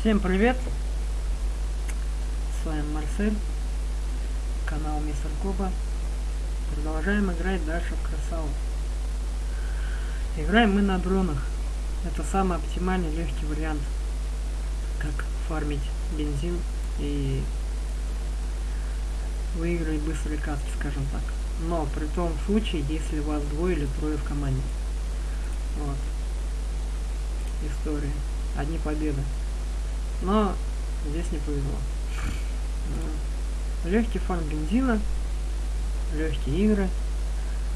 Всем привет! С вами Марсель, канал Мистер Коба. Продолжаем играть дальше в Красаву. Играем мы на дронах. Это самый оптимальный легкий вариант, как фармить бензин и выиграть быстрые катки, скажем так. Но при том случае, если вас двое или трое в команде. Вот. История. Одни победы. Но здесь не повезло. Легкий фон бензина, легкие игры,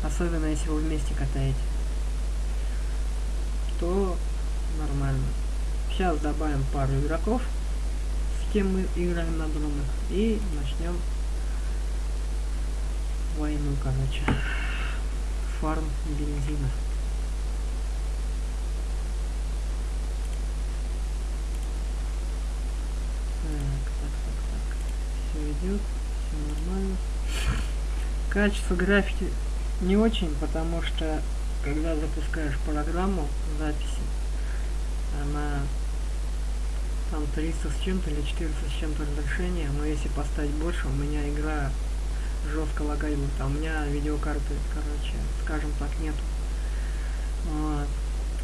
особенно если вы вместе катаете, то нормально. Сейчас добавим пару игроков, с кем мы играем на дронах, и начнем войну, короче. Фарм бензина. Идет, все нормально. Качество графики не очень, потому что когда запускаешь программу записи, она там 300 с чем-то или 400 с чем-то разрешения, но если поставить больше, у меня игра жестко лагает будет, а у меня видеокарты, короче, скажем так, нету. Вот.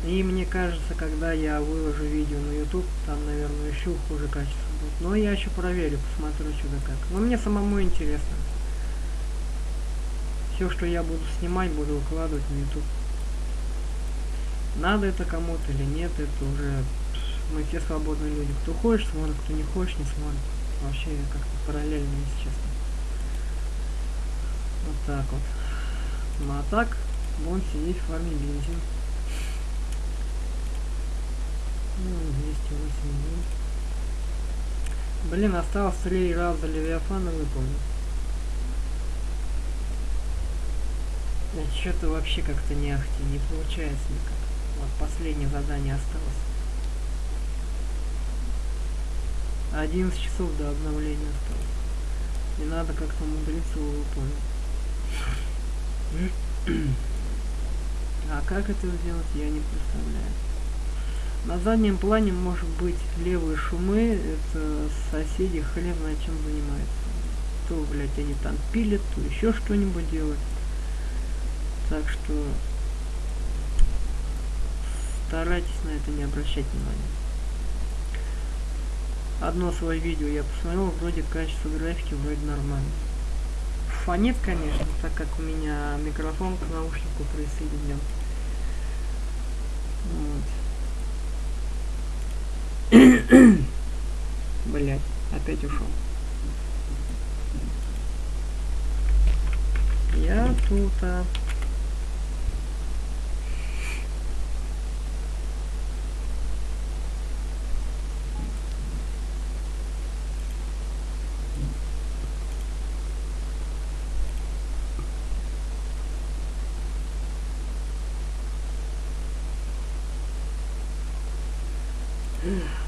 И мне кажется, когда я выложу видео на YouTube, там, наверное, еще хуже качество будет. Но я еще проверю, посмотрю что да как. Но мне самому интересно. Все, что я буду снимать, буду выкладывать на YouTube. Надо это кому-то или нет, это уже мы все свободные люди. Кто хочет, смотрит, кто не хочет, не смотрит. Вообще как-то параллельно, если честно. Вот так вот. Ну а так, будем сидеть в фарме бензин. Ну, 208 Блин, осталось три раза Левиафана выполнить. Что-то вообще как-то не ахти, не получается никак. Вот последнее задание осталось. 11 часов до обновления осталось. И надо как-то умудриться его выполнить. а как это сделать, я не представляю. На заднем плане может быть левые шумы, это соседи хрен знает чем занимаются. То, блядь, они там пилят, то еще что-нибудь делают. Так что старайтесь на это не обращать внимания. Одно свое видео я посмотрел, вроде качество графики вроде нормально. Фонит, конечно, так как у меня микрофон к наушнику присоединен. Вот. Блять, опять ушел. Я тут. -а.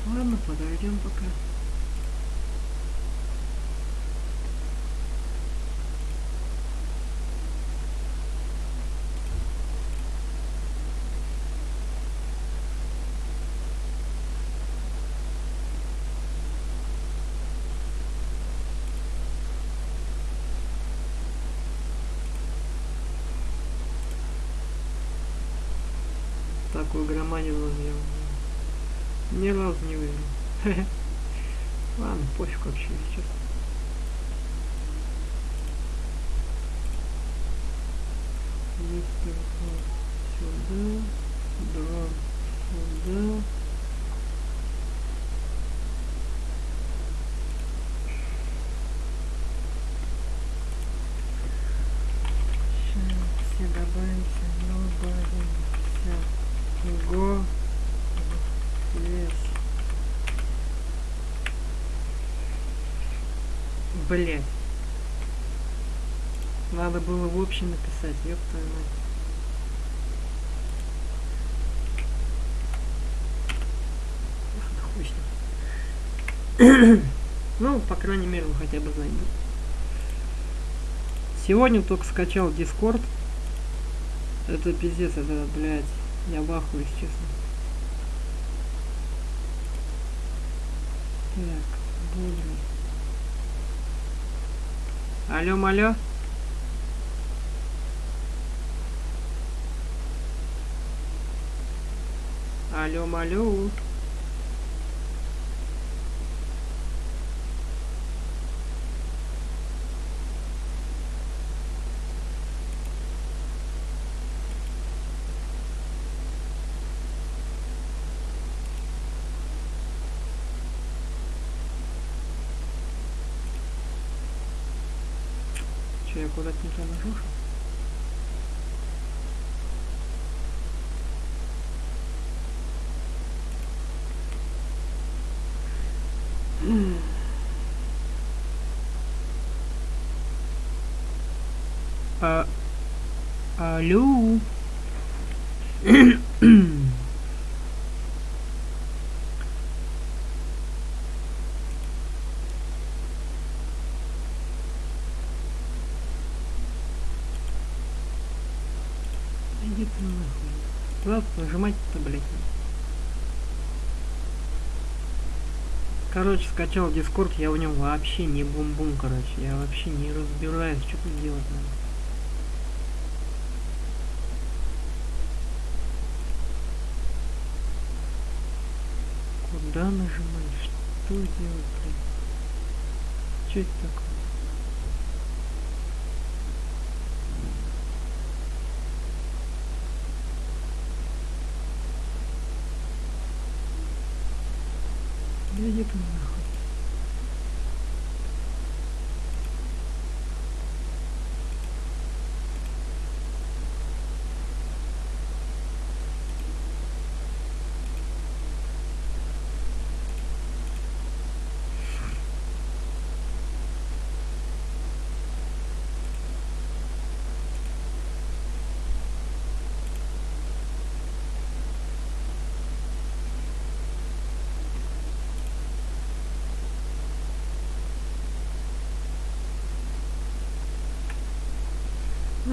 Ладно, подойдем пока. Такую громадину сделал. Ни разу не выиграл. Ладно, пофиг вообще сейчас. Сюда, два сюда. Блять. Надо было в общем написать, ёб твою мать. ну, по крайней мере, вы хотя бы знаете. Сегодня только скачал Discord. Это пиздец, это, блядь, я ахуе, честно. Так, бодрый. Алло, малё. Алло, малё. Че, я куда-то не туда нажал? что ли? А, алло. Иди ты нахуй. Куда нажимать-то, блядь? Короче, скачал Дискорд, я в нем вообще не бум-бум, короче. Я вообще не разбираюсь, что тут делать надо. Куда нажимать? Что делать, блядь? Что это такое? Да иди ты нахуй.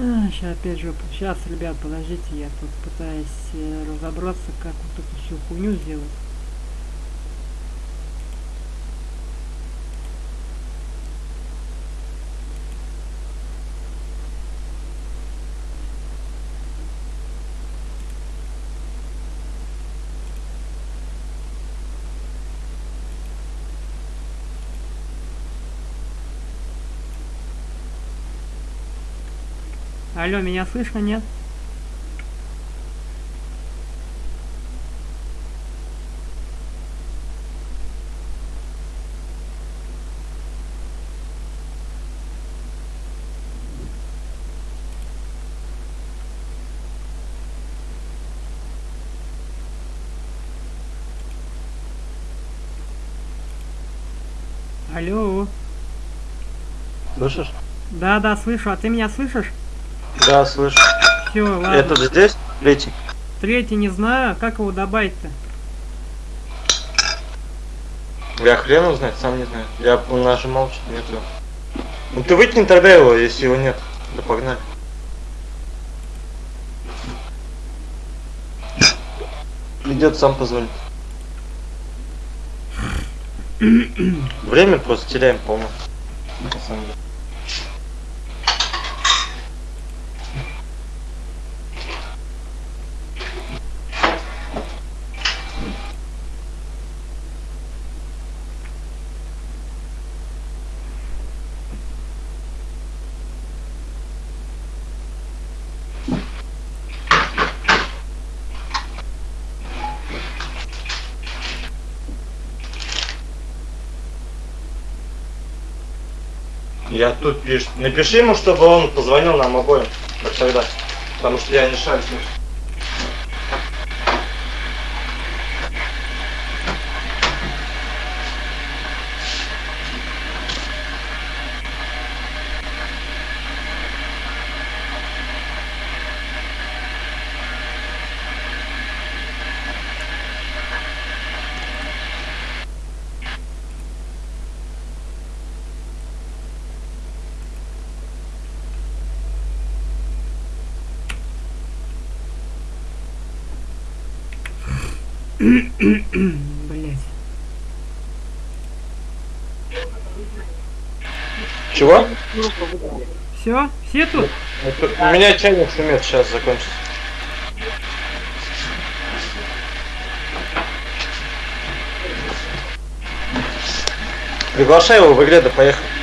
Сейчас опять же, сейчас, ребят, подождите, я тут пытаюсь э, разобраться, как вот эту всю хуйню сделать. Алло, меня слышно, нет? Алло. Слышишь? Да, да, слышу. А ты меня слышишь? Да, слышу. Все, ладно. Этот здесь? Третий? Третий не знаю, как его добавить-то? Я хрен знает, сам не знаю. Я нажимал, что нет его. Ну ты выкинь тогда его, если его нет. Да погнали. Идет сам позвонит. Время просто теряем полно. Я тут пишу. Напиши ему, чтобы он позвонил нам обоим, всегда. Потому что я не шарю. Блять. Чего? Все? Все тут? Это- У меня чайник шумит, сейчас закончится. Приглашай его в игре, да поехали.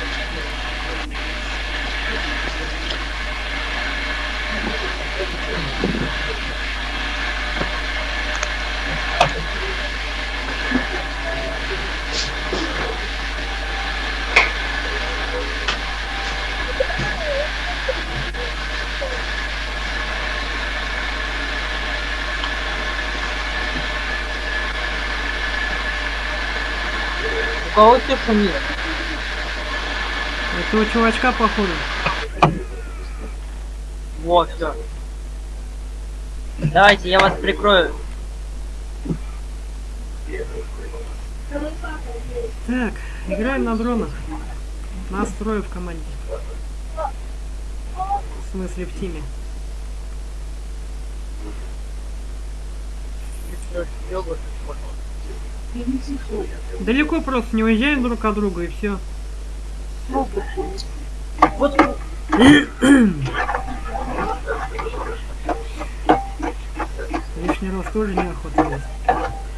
Кого шумит? Это у чувачка походу. Вот, все. Давайте, я вас прикрою. Так, играем на дронах. Нас трое в команде. В смысле в тиме. Далеко просто не уезжаем друг от друга и все. Вот Лишний раз тоже неохота есть.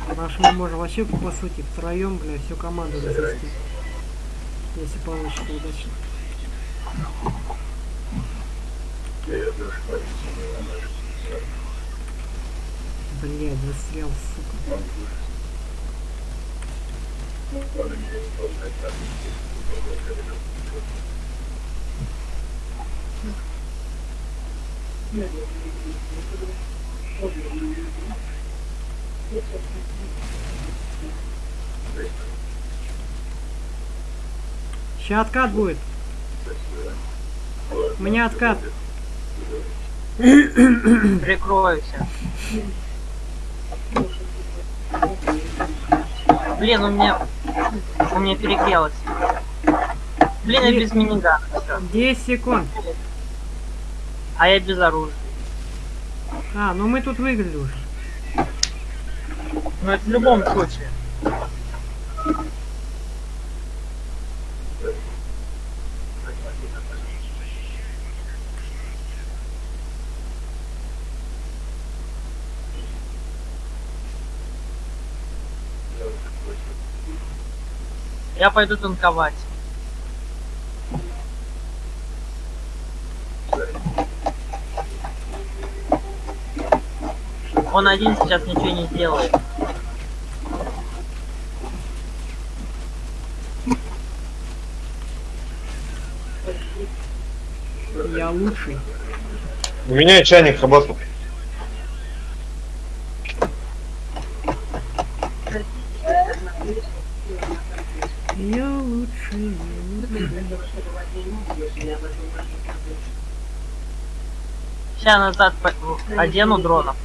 Потому что вообще по сути втроем, бля, всю команду развести. Если получится удачно. Блядь, застрял, сука. Сейчас откат будет. У меня откат. прикройся. Блин, у меня... У меня перегрелось. Блин, я без минигана. всё. 10 секунд. А я без оружия. А, ну мы тут выиграли уже. Но это в любом случае. Я пойду танковать. Он один сейчас ничего не сделает. Я лучший. У меня чайник работал. Я лучший. Сейчас назад одену дронов.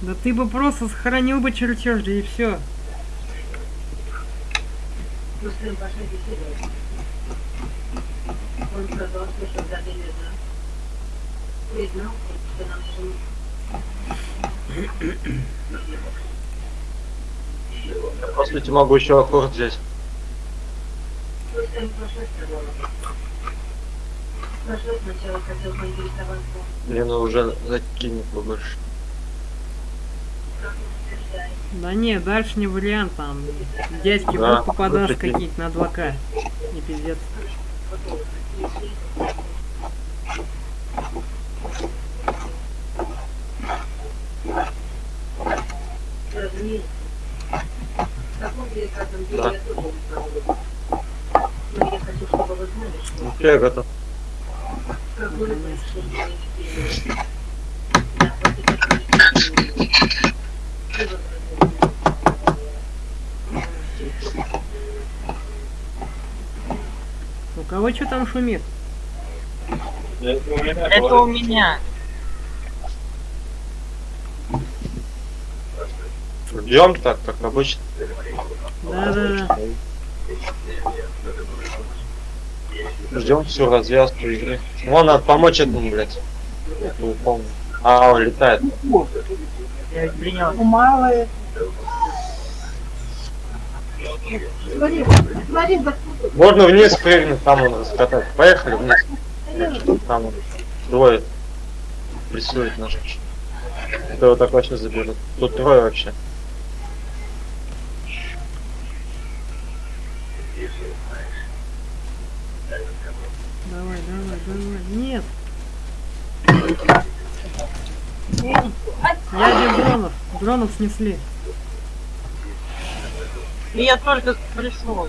Да ты бы просто сохранил бы чертеж, да и все. Он сказал, что когда ты признал, что нам нужен По сути, могу еще аккорд взять. просто надо уже закинет побольше. Да не, дальше не вариант, там дядьки Да, вот такие. какие-то на 2К. Не пиздец. Разумеется. В таком деликатном деле Да. я тоже не справлюсь. Но я хочу, чтобы вы знали, что Ну, я готов. У кого что там шумит? Это у меня. Ждем так, как обычно. Да-да-да. Ждем всю развязку игры. Вон надо помочь этому, блядь. Не помню. А, он летает. Я ведь принял. Смотри, смотри, да. Можно вниз прыгнуть, там он раскатать. Поехали вниз. Там он. Двое. Прессует наш. Это вот так вообще заберут. Тут трое вообще. Давай, давай, давай. Нет. Я без дронов. Дронов снесли. И я только пришел.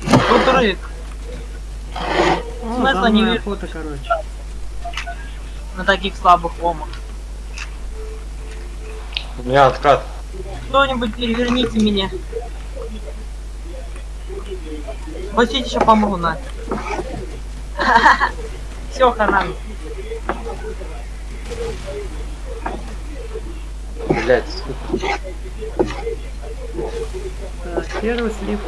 Тут рык. О, Смысла не вижу. фото, короче. на таких слабых ломах. У меня откат. Кто-нибудь переверните меня. Пустите, еще помогу на. Все, хана. Блять. Первый слив.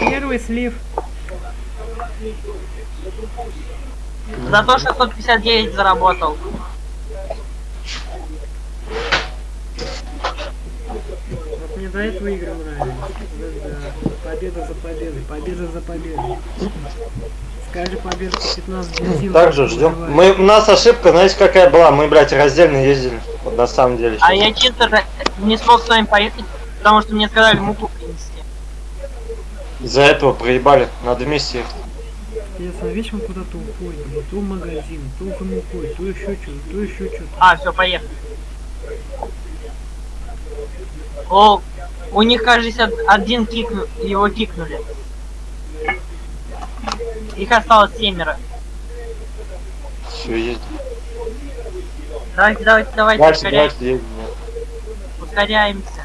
Первый слив. За то 659 заработал. Игры нравились. Да, да. Победа за победой, победа за победой. Скажи победа по 15 бензин. Также ждем. Мы, у нас ошибка, знаете, какая была? Мы, блядь, раздельно ездили. Вот на самом деле. А я чисто не смог с вами поехать, потому что мне сказали муку принести. Из-за этого проебали. Надо вместе ехать. Интересно, вечно куда-то уходит, блин. то в магазин, то в мукой, то еще что-то, то еще что-то. А, все, поехали. О, у них, кажется, один кикну, его кикнули. Их осталось семеро. Все, едем. Давайте, давайте, давайте, Дальше, ускоряемся. дальше едем. ускоряемся.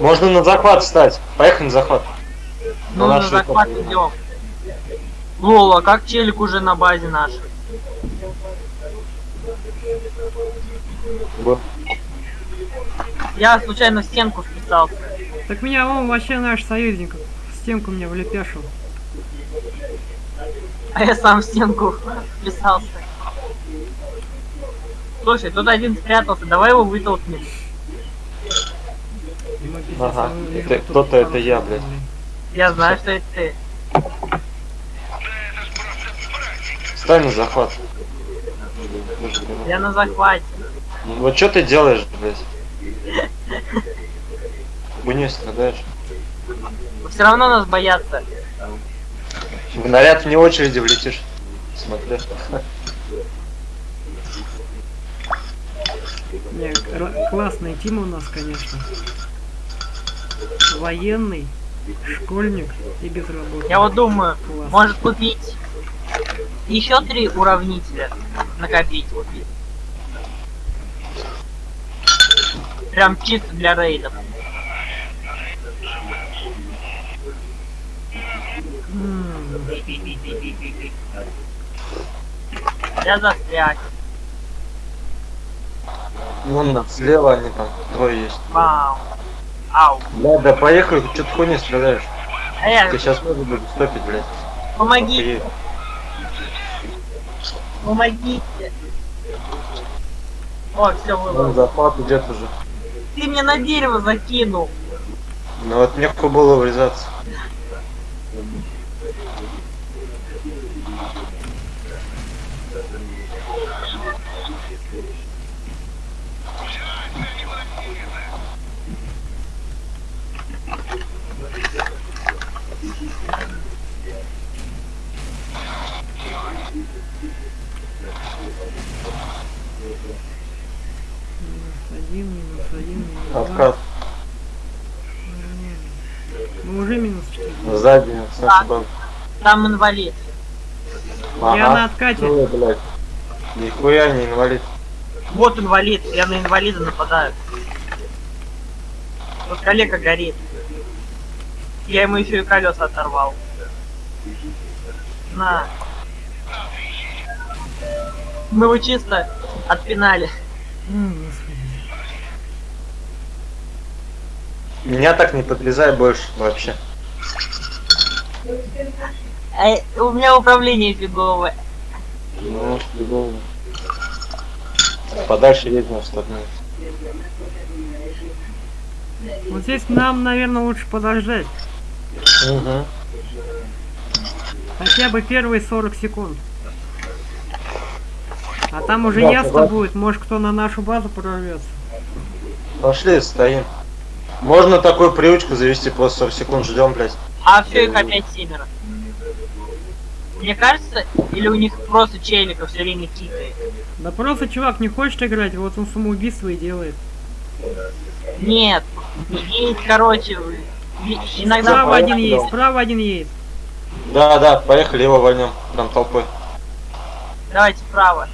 Можно на захват встать. Поехали на захват. Ну, На на захват идем. Лол, а как челик уже на базе наш? Б. Я случайно в стенку вписался. Так меня он вообще наш союзник в стенку меня влепяшил. А я сам в стенку вписался. Слушай, тут один спрятался, давай его вытолкнем. Ага, это кто-то, это я, блядь. Я знаю, что это ты. Встань на захват. Я на захвате. Вот что ты делаешь, блядь? Хуйней страдаешь. Все равно нас боятся. В наряд вне очереди влетишь. Смотри. Не, классный тим у нас, конечно. Военный, школьник и безработный. Я вот думаю, Класс. может купить еще три уравнителя. Накопить. Прям чисто для рейдов. Я застряг. Вон слева они там, двое есть. Вау. Ау. Да, да поехали, что ты хуйней страдаешь? Э, Ты сейчас тоже буду стопить, блядь. помоги, Охуеть. помогите. О, все было. захват идет уже. Ты мне на дерево закинул. Ну вот некуда было врезаться. Минус один, минус один, минус два. Откат. Нормально. Мы уже минус четыре. Сзади, с нашей базы. Там инвалид. Я на откате. Ой, блядь. Нихуя не инвалид. Вот инвалид, я на инвалида нападаю. Вот коллега горит. Я ему еще и колеса оторвал. На. Мы его чисто отпинали. М, Меня так не подрезай больше вообще. Э, у меня управление фиговое. Ну, фигово. Подальше едем в сторону. Вот здесь нам, наверное, лучше подождать. Угу. Хотя бы первые 40 секунд. А там уже Да, ясно согласен. будет, может кто на нашу базу прорвется. Пошли, стоим. Можно такую привычку завести, просто 40 секунд ждем, блядь. А все их опять семеро. Мне кажется, или у них просто челика все время кикает. Да просто чувак не хочет играть, вот он самоубийство и делает. Нет, есть, короче, иногда Справа один есть, справа один есть. Да, да, поехали, его вольнем. Прям толпой. Давайте вправо.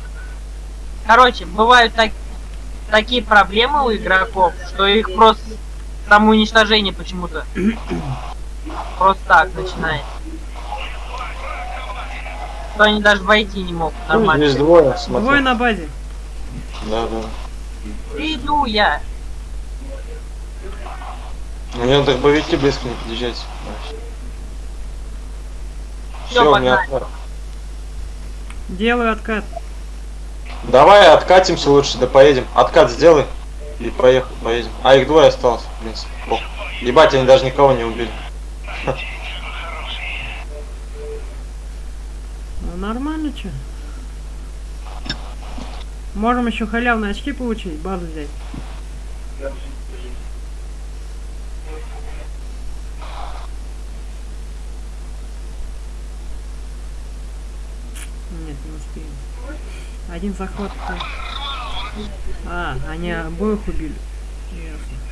Короче, бывают так- такие проблемы у игроков, что их просто самоуничтожение почему-то просто так начинает. Что они даже войти не могут Здесь нормально. двое, смотри. Двое на базе. Да, да. Иду я. Мне надо боевики близко не подъезжать. Всё, Все, у меня откат. Делаю откат. Давай откатимся лучше, да поедем. Откат сделай. И поехали, поедем. А их двое осталось, принципе. Ох. Ебать, они даже никого не убили. Ну нормально че. Можем еще халявные очки получить, базу взять. Нет, не успеем. Один такой. А, они обоих убили. Ясно.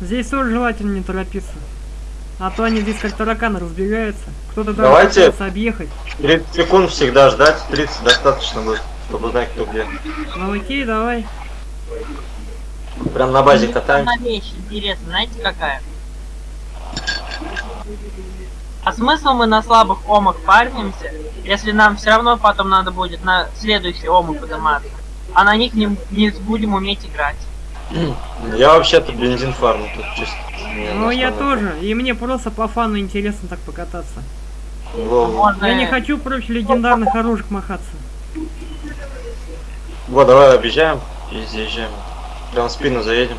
Здесь тоже желательно не торопиться. А то они здесь как тараканы разбегаются. Кто-то даже пытается объехать. 30 секунд всегда ждать, 30 достаточно будет, чтобы знать, кто где. Ну окей, давай. Прям на базе Мне катаем. одна вещь интересная, знаете какая? А смысл мы на слабых омах парнимся, если нам все равно потом надо будет на следующий омы подниматься, а на них не, не будем уметь играть. Я вообще-то бензин фарму тут чисто. Ну я тоже. И мне просто по фану интересно так покататься. Можно... Я не хочу против легендарных оружек махаться. Вот, давай объезжаем и заезжаем. Прям в спину заедем.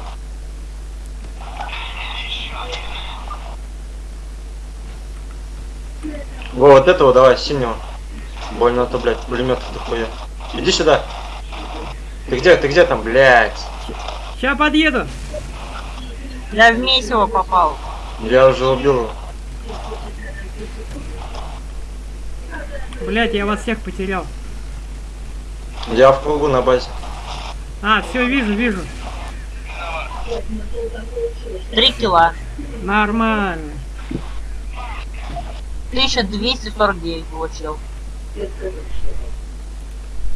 Во, вот этого давай, синего. Больно а то, блядь, пулемет дохуя. Иди сюда. Ты где, ты где там, блядь? Сейчас подъеду. Я в месиво попал. Я уже убил его. Блять, я вас всех потерял. Я в кругу на базе. А, все, вижу, вижу. Три кило. Нормально. 1249 получил.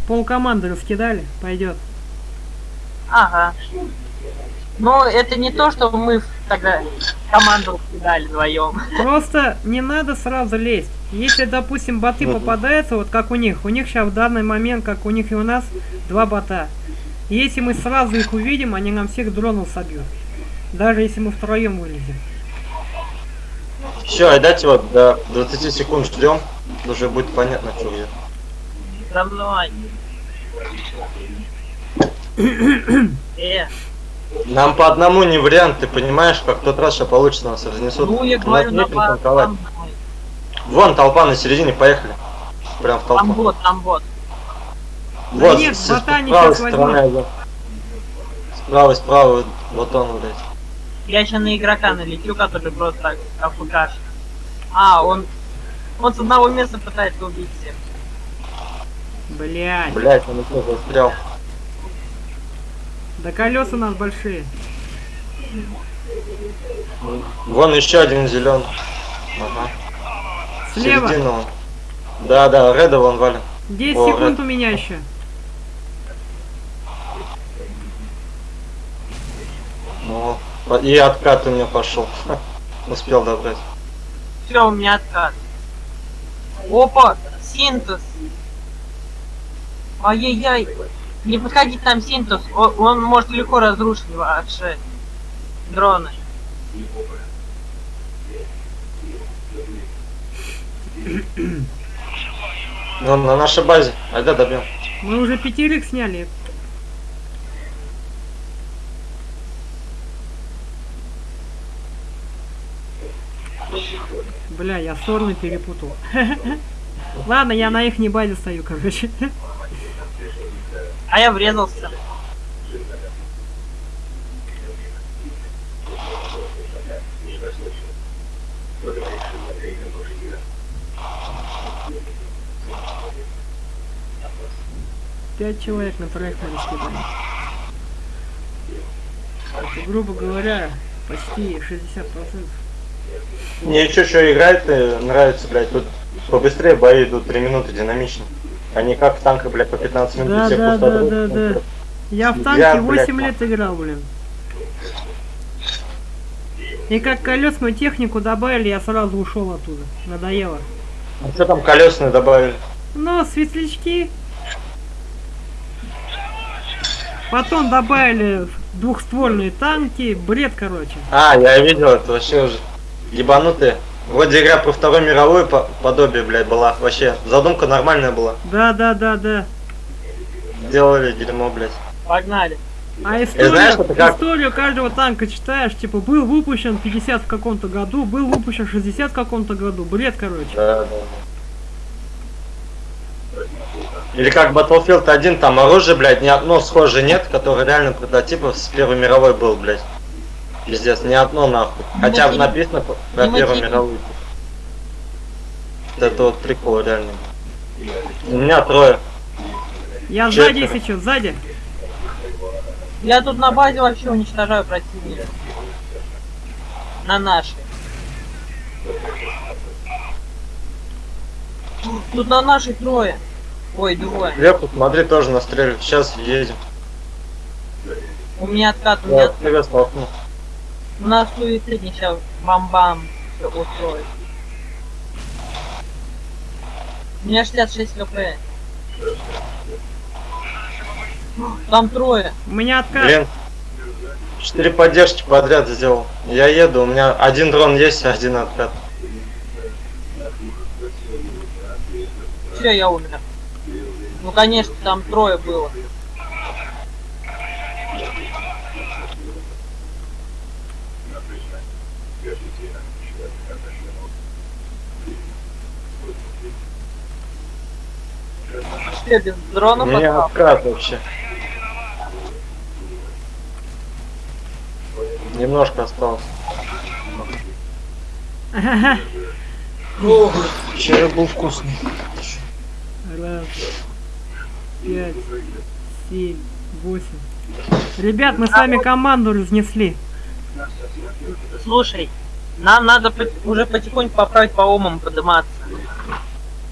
Пол команды раскидали, пойдет. Ага. Ну, это не то, что мы тогда команду кидали вдвоем. Просто не надо сразу лезть. Если, допустим, боты Мгм. попадаются, вот как у них, у них сейчас в данный момент, как у них и у нас, два бота. Если мы сразу их увидим, они нам всех дронов собьют. Даже если мы втроем вылезем. Все, отдайте вот до 20 секунд ждем. Уже будет понятно, что где. За мной. Э, Нам по одному не вариант, ты понимаешь, как тот раз, что получится, нас разнесут. ну я говорю, на там, Вон толпа на середине, поехали. Прям в там толпу. вот, там вот. Да Вот, нет, с, с бота они правой щас стороны. один. Справа, справа, вот он, блядь. Я сейчас на игрока налетю, который просто так АФК. А, он... Он с одного места пытается убить всех. Блять, Блять, он еще застрял. да колеса у нас большие. Вон еще один зеленый. Ага. Слева. Середина он. Да, да, Реда вон валим. 10 О, секунд Ред. у меня еще. Ну, и откат у него пошел. Успел добрать. Все, у меня откат. Опа! Синтез. Ай-яй-яй. Не подходить там синтез. О- Он может легко разрушить ваши дроны. Ну, на нашей базе. Айда добьем. Мы уже пятерых сняли. Бля, я стороны перепутал. Ладно, я на их не базе стою, короче. А я врезался. Пять человек на проект скидать. Это, грубо говоря, почти 60%. Мне еще что играет э, нравится, блядь, тут побыстрее бои идут 3 минуты динамично. Они как в танках, блядь, по 15 минут Да, все да, да, да, да. Я в Я, танке блядь, 8 лет играл, блин. И как колесную технику добавили, я сразу ушел оттуда. Надоело. А что там колесные добавили? Ну, светлячки. Потом добавили двухствольные танки. Бред, короче. А, я видел, это вообще уже ебанутые. Вроде игра про Вторую мировую по подобие, блядь, была. Вообще, задумка нормальная была. Да, да, да, да. Делали дерьмо, блядь. Погнали. А историю, знаешь, как- историю каждого танка читаешь, типа, был выпущен в 50 в каком-то году, был выпущен в 60 в каком-то году. Бред, короче. Да, да. Или как Battlefield 1, там оружие, блядь, ни одно схожее нет, которое реально прототипов с Первой мировой был, блядь. Пиздец, ни одно нахуй. Хотя бы написано про Первую мировую. Это вот прикол, реально. У меня трое. Я Четверо. сзади, если что, сзади. Я тут на базе вообще уничтожаю противника. На нашей. Тут на нашей трое. Ой, двое. Лепу, смотри, тоже настреливают. Сейчас едем. У меня откат, у Я меня привет столкну. У нас суицид сейчас бам-бам устроит. У меня 66 кп. Там трое. У меня откат. Блин. Четыре поддержки подряд сделал. Я еду, у меня один дрон есть, один откат. Все, я умер. Ну конечно, там трое было. Что, без меня попал? откат вообще. Немножко осталось. Вчера был вкусный. Раз, пять, семь, восемь. Ребят, мы с вами команду разнесли. Слушай, нам надо уже потихоньку поправить по умам подниматься.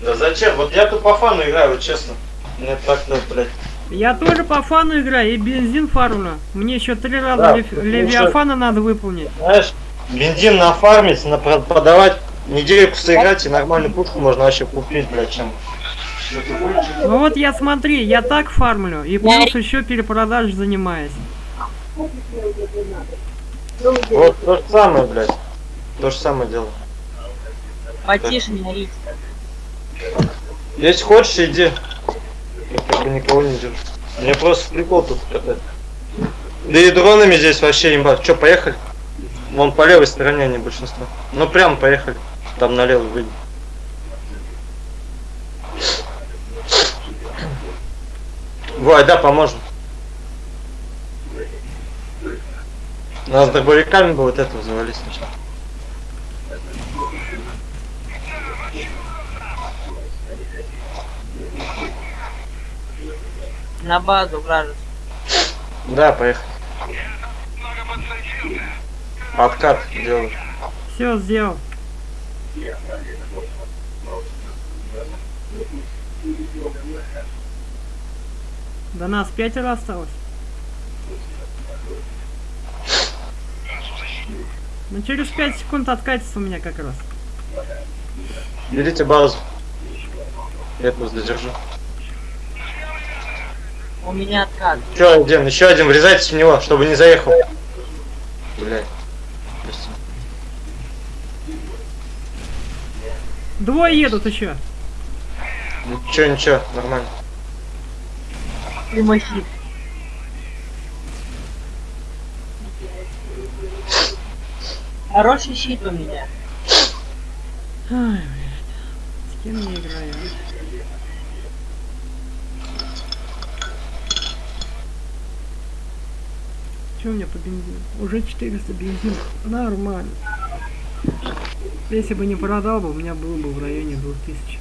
Да зачем? Вот я тут по фану играю, вот честно. Мне так-то, блядь. Я тоже по фану играю и бензин фармлю. Мне еще три раза Да, лев- левиафана надо выполнить. Знаешь, бензин нафармить, на подавать, недельку сыграть и нормальную пушку можно вообще купить, блядь, чем. Ну вот я смотри, я так фармлю и плюс еще перепродаж занимаюсь. Вот то же самое, блядь. То же самое дело. Потише не орите. Если хочешь, иди. Я как бы никого не держу. Мне просто прикол тут катать. Да и дронами здесь вообще имба. Че, поехали? Вон по левой стороне они большинство. Ну прям поехали. Там налево выйдем. Вой, да, поможем. Надо с дробовиками бы вот этого завалить сначала. На базу вражескую. Да, поехали. Откат делаю. Все сделал. До нас пятеро осталось. Ну через 5 секунд откатится у меня как раз. Берите базу. Я просто задержу. У меня откат. Еще один, еще один, врезайтесь в него, чтобы не заехал. Блядь. Прости. Двое едут еще. Ничего, ничего, нормально. Прямохит. Хороший щит у меня. Ай, блядь. С кем я играю? У меня по бензину? Уже 400 бензин. Нормально. Если бы не продал бы, у меня было бы в районе 2000.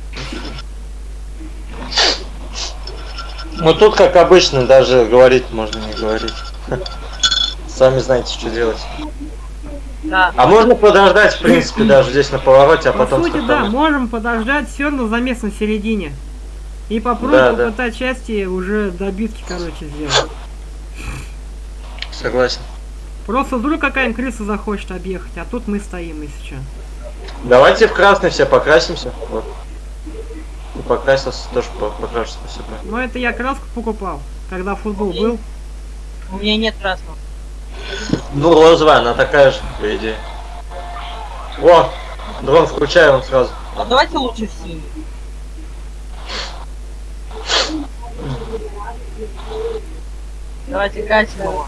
Ну тут, как обычно, даже говорить можно не говорить. Сами знаете, что делать. Да. А можно подождать, в принципе, даже здесь на повороте, а По потом сути, да, можем подождать все равно замес на середине. И попробуем Да, да. попытать счастье уже добитки, короче, сделать. Согласен. Просто вдруг какая-нибудь крыса захочет объехать, а тут мы стоим, если что. Давайте в красный все покрасимся. Вот. И покрасился, тоже по- покрашу, спасибо. Но это я краску покупал, когда футбол был. У меня нет красного. Ну, розовая, она такая же, по идее. О, дрон включай он сразу. А давайте лучше в синий. Давайте катим его.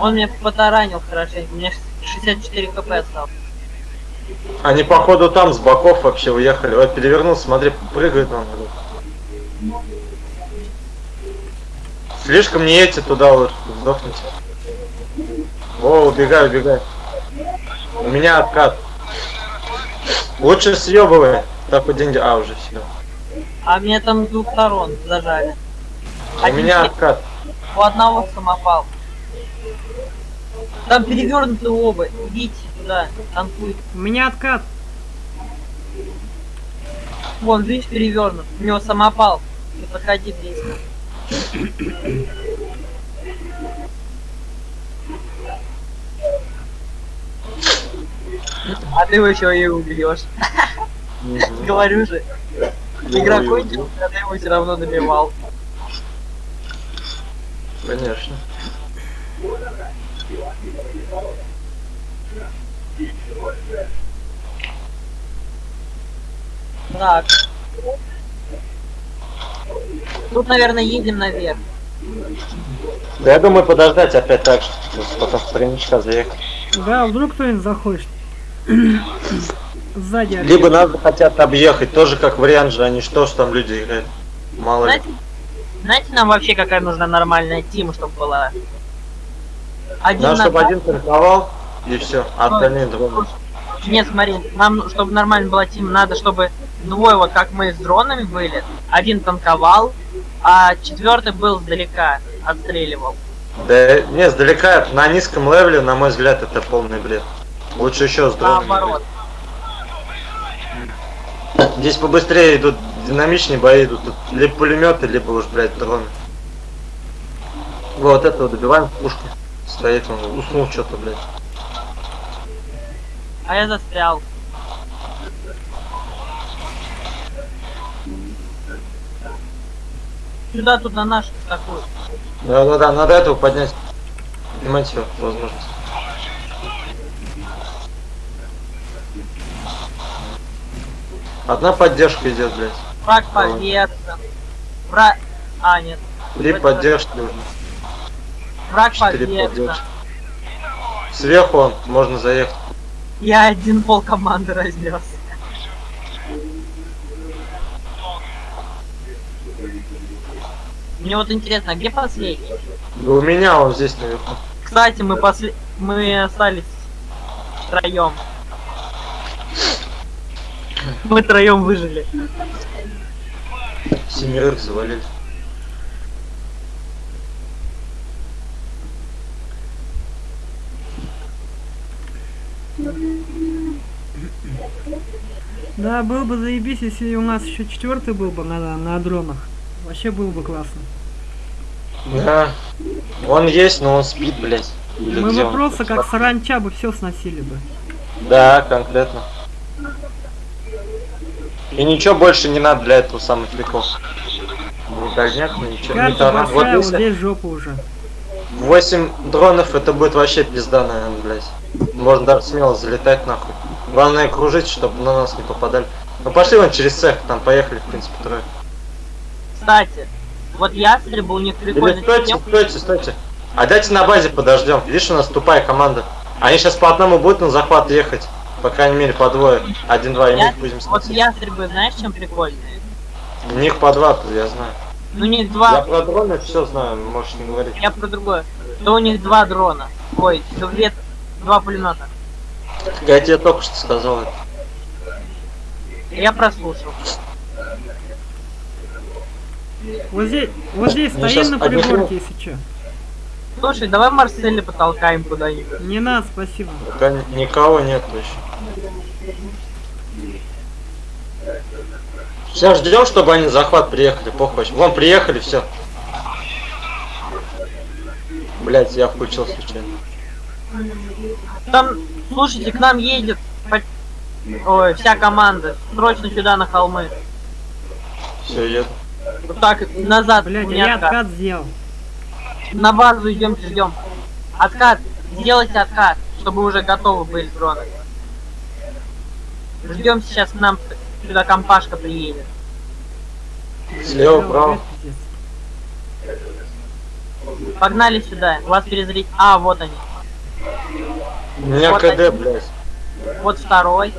Он меня потаранил хорошенько. У меня 64 кп осталось. Они, походу, там с боков вообще уехали. Ой, перевернулся, смотри, прыгает он. Слишком не едьте туда вот, сдохните. О, убегай, убегай. У меня откат. Лучше съебывай. Так вот деньги. А, уже все. А меня там с двух сторон зажали. У Один меня откат. У одного самопал. Там перевернуты оба. Идите туда, танкуйте. У меня откат. Вон, видишь, перевернут. У него самопал. Не подходи близко. А ты его еще и убьешь. Говорю же. Игра кончилась, а ты его все равно добивал. Конечно. Так. Тут, наверное, едем наверх. Да я думаю подождать опять так же. Просто Потом в тройничка заехать. Да, вдруг кто-нибудь захочет. Сзади. Либо нас хотят объехать, тоже как вариант же, а не что, что там люди играют. Мало ли. Знаете, нам вообще какая нужна нормальная тима, чтобы была? Один Надо, на чтобы один танковал, и все. А остальные дроны. Нет, смотри, нам, чтобы нормально была тим, надо, чтобы двое, вот как мы с дронами были, один танковал, а четвертый был сдалека, отстреливал. Да не, сдалека на низком левеле, на мой взгляд, это полный бред. Лучше еще с дронами. Наоборот. играть. Здесь побыстрее идут, динамичнее бои идут. Тут либо пулеметы, либо уж, блядь, дроны. Вот этого добиваем пушку. Стоит он, уснул что-то, блядь. А я застрял. Сюда тут на наш такую. Да-да-да, надо этого поднять. Понимаете, возможность. Одна поддержка идет, блядь. Враг повержен. Враг... А, нет. Три поддержки уже. Враг повержен. поддержки. Сверху можно заехать. Я один пол команды разнес. Мне вот интересно, а где последний? Да у меня он здесь наверху. Кстати, мы после... мы остались втроем. Мы троем выжили. Семерых завалили. Да, было бы заебись, если у нас еще четвертый был бы на, на дронах. Вообще было бы классно. Да. Он есть, но он спит, блядь. Или Мы бы он? просто как саранча бы все сносили бы. Да, конкретно. И ничего больше не надо для этого самых прикол. Ни дальняк, ни ничего. ни Карта таран. Вот если здесь жопа уже. 8 дронов, это будет вообще пизда, наверное, блядь. Можно даже смело залетать нахуй. Главное кружить, чтобы на нас не попадали. Ну пошли вон через цех, там поехали, в принципе, трое. Кстати, вот ястребы у них Или прикольно. стойте, стойте, стойте. А дайте на базе подождем. Видишь, у нас тупая команда. Они сейчас по одному будут на захват ехать. По крайней мере, по двое. Один-два, и мы Я- их будем Вот ястребы, знаешь, чем прикольные? У них по два, я знаю. У них Я два, про дроны все знаю, можешь не говорить. я про другое. То у них два дрона. Ой, две, два пулемета. Я тебе только что сказал это. Я прослушал. Вот здесь, вот здесь Ну, стоим на одних пригорке, если что. Слушай, давай Марселя потолкаем куда-нибудь. Не надо, спасибо. Пока ни- никого нет еще. Сейчас ждем, чтобы они на захват приехали, похуй. Вон, приехали, все. Блять, я включил случайно. Там, слушайте, к нам едет Ой, вся команда. Срочно сюда на холмы. Все, еду. Вот так, назад. Блять, у а меня я откат. откат сделал. На базу идемте, ждем. Откат. Сделайте откат, чтобы уже готовы были дроны. Ждем сейчас к нам сюда компашка приедет. Слева, право. Погнали сюда. Вас перезрить. А, вот они. У меня Вот КД, один. блядь. Вот второй.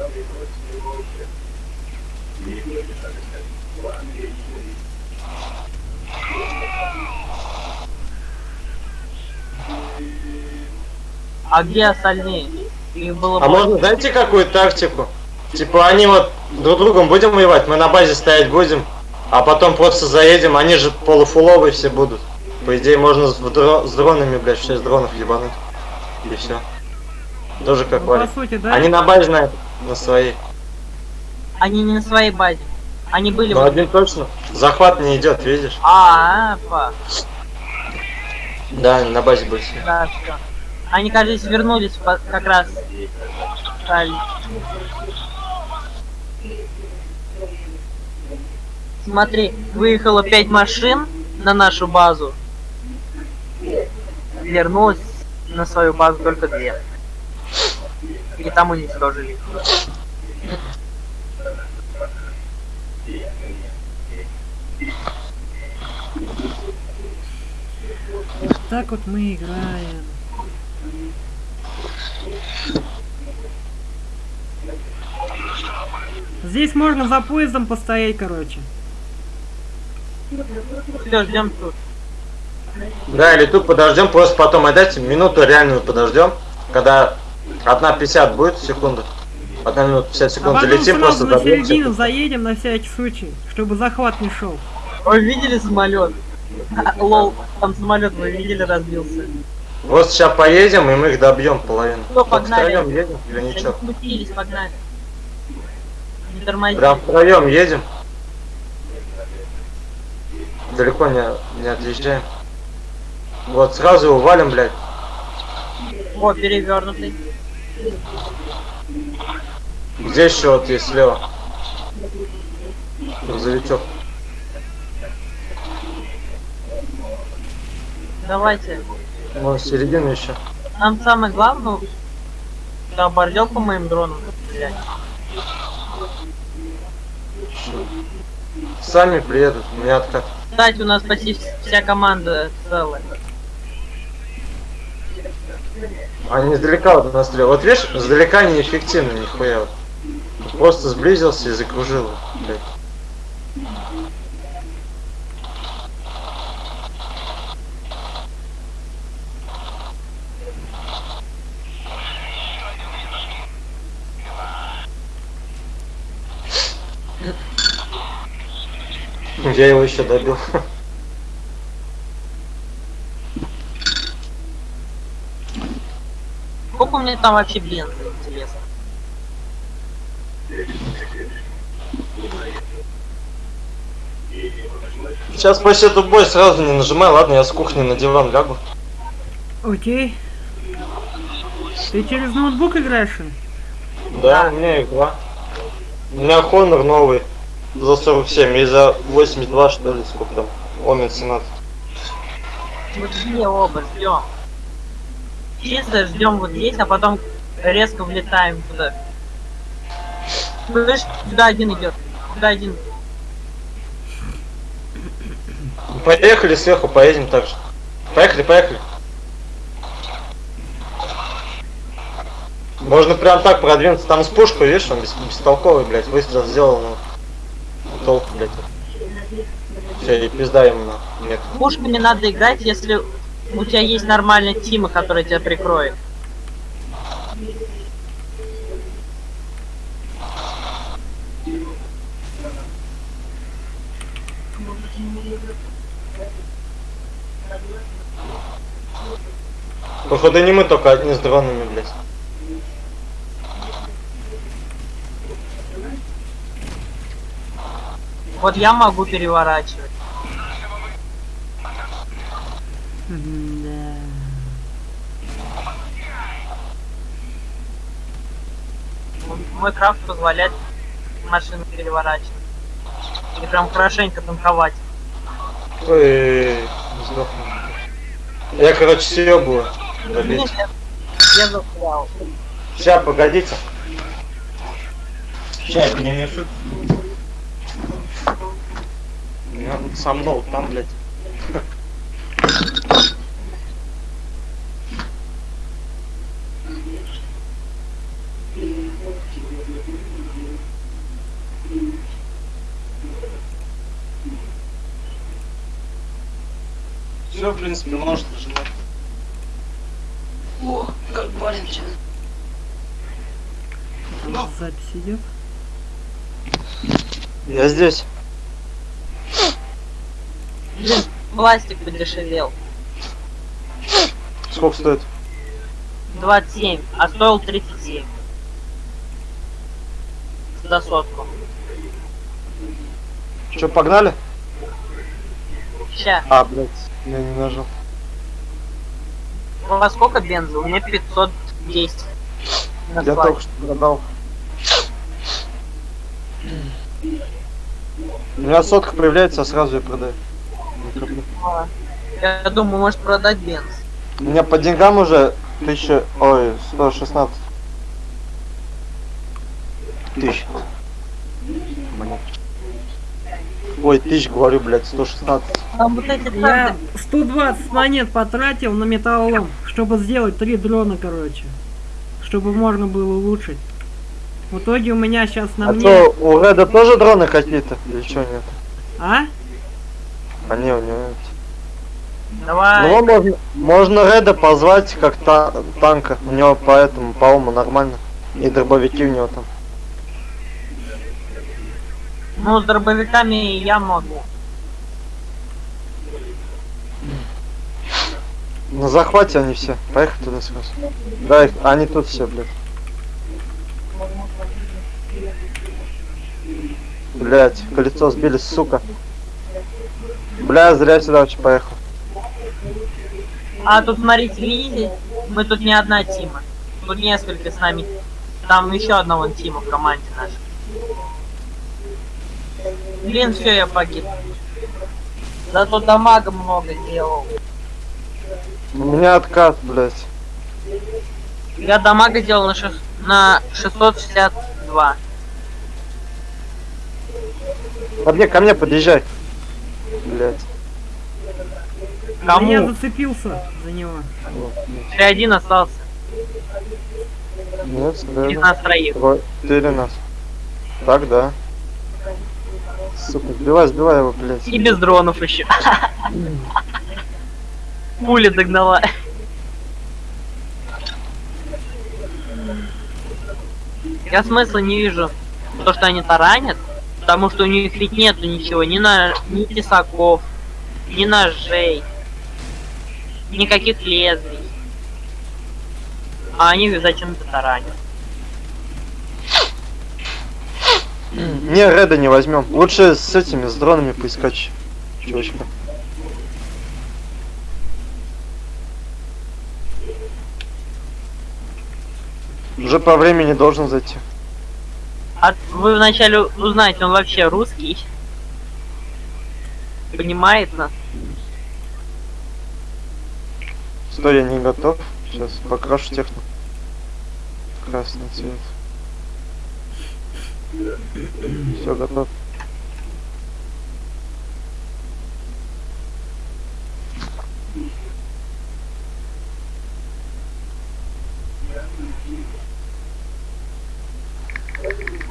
А где остальные? Их было А больше. можно, знаете, какую тактику? Типа, они вот друг другом будем воевать, мы на базе стоять будем, а потом просто заедем, они же полуфуловые все будут. По идее, можно с, дро- с дронами, блядь, в 6 дронов ебануть. И все. Тоже как Ну, по вариант. сути, да. Они на базе на, на своей. Они не на своей базе. Они были... В- один точно. Захват не идет, видишь? А, а, фак. Да, они на базе были. все. Да, все. Они, кажется, вернулись как раз. Смотри, выехало пять машин на нашу базу. Вернулось на свою базу только две. И там уничтожили. их. Так вот мы играем. Здесь можно за поездом постоять, короче. Все, ждем тут. Да, или тут подождем, просто потом отдайте минуту реальную подождем, когда одна 50 будет секунда. Одна минута 50 А секунд потом залетим, просто на середину заедем на всякий случай, чтобы захват не шел. Вы видели самолет? Лол, там самолет вы видели разбился. Вот сейчас поедем, и мы их добьем половину. Только погнали. втроем едем или ничего? Смутились, погнали. Не тормозите. Прям втроем едем. Далеко не, не отъезжаем. Вот сразу его валим, блядь. О, перевернутый. Где еще вот есть слева? Грузовичок. Давайте. Может, середину еще. Нам самое главное, да, бордел по моим дронам стрелять. Сами приедут, у меня откат. Кстати, у нас почти вся команда целая. Они издалека вот нас стреляют. Вот видишь, издалека неэффективно нихуя. Просто сблизился и закружил. блядь. Я его еще добил. Сколько у меня там вообще бенза, интересно? Сейчас по счету бой сразу не нажимай, ладно, я с кухни на диван лягу. Окей. Ты через ноутбук играешь? ли? Да, у меня два. У меня Honor новый. За 47 и за 82 что ли, сколько там? Омер 17. Вот где оба ждем. Чисто ждем вот здесь, а потом резко влетаем туда. Слышь, сюда один идет. Сюда один. Поехали сверху, поедем так же. Поехали, поехали. Можно прям так продвинуться. Там с пушкой, видишь, он бес- бестолковый, блядь, выстрел сделал, ну. Толку, блядь. Все, и пизда ему. Нет. Пушками надо играть, если у тебя есть нормальная тима, которая тебя прикроет. Походу не мы только одни с дронами, блядь. Вот я могу переворачивать. Да. Мой крафт позволяет машину переворачивать. И прям хорошенько танковать. Ой, сдохну. Я, короче, съебываю. Нет, я, застрял. Сейчас, погодите. Сейчас я перенесу. Я со мной там, блядь. Все, в принципе, может нажимать. О, как барин сейчас. Запись идет. Я здесь. Блин, пластик подешевел. Сколько стоит? 27, а стоил 37. За сотку. Че, погнали? Ща, А, блядь, я не нажал. у вас сколько бенза? У меня 510. На Я только что продал. У меня сотка появляется, а сразу я продаю. А, Я думаю, может продать бенз. У меня по деньгам уже 1000, ой, 116 тысяч. Ой, тысяч, говорю, блядь, 116. Там вот эти Я карты. 120 монет потратил на металлолом, чтобы сделать три дрона, короче. Чтобы можно было улучшить. В итоге у меня сейчас на А мне... то у Реда тоже дроны какие-то? Или что нет? А? А не, у него эти. Давай. Ну, можно, можно Реда позвать как та- танка. У него поэтому, по-моему, нормально. И дробовики у него там. Ну, с дробовиками я могу. На захвате они все. Поехали туда сразу. Да, они тут все, блядь. Блять, колесо сбили, сука. Бля, зря сюда вообще поехал. А тут, смотрите, видите? Мы тут не одна тима. Тут несколько с нами. Там еще одного тима в команде нашей. Блин, все, я погиб. Зато дамага много делал. У меня откат, блять. Я дамага делал на, шест- на 662. Ко мне, ко мне подъезжай. Блять. Кому? Я зацепился за него. Ты один остался. Нет, Из нас троих. Трое- Четыре нас. Так, да. Сука, сбивай, сбивай его, блять. И без дронов еще. Пуля догнала. Я смысла не вижу. То, что они таранят, потому что у них ведь нету ничего, ни на ни тесаков, ни ножей, никаких лезвий. А они зачем-то таранят. Не, Реда не возьмем. Лучше с этими, с дронами поискать. Чувачка. Уже по времени должен зайти. А вы вначале узнаете, он вообще русский? Понимает нас? Стой, я не готов. Сейчас покрашу технику. Красный цвет. Все готов. Зум. Сейчас. А, господи. Мне уже вырубает, я уже спать хочу.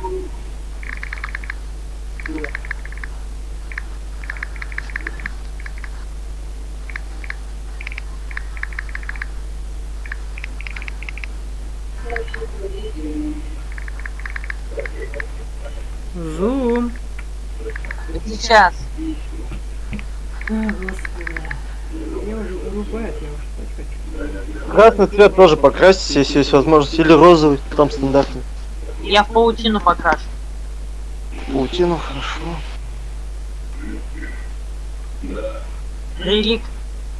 Красный цвет тоже покрасить, если есть возможность. Или розовый, там стандартный. Я в паутину покрашу. Паутину, хорошо. Релик.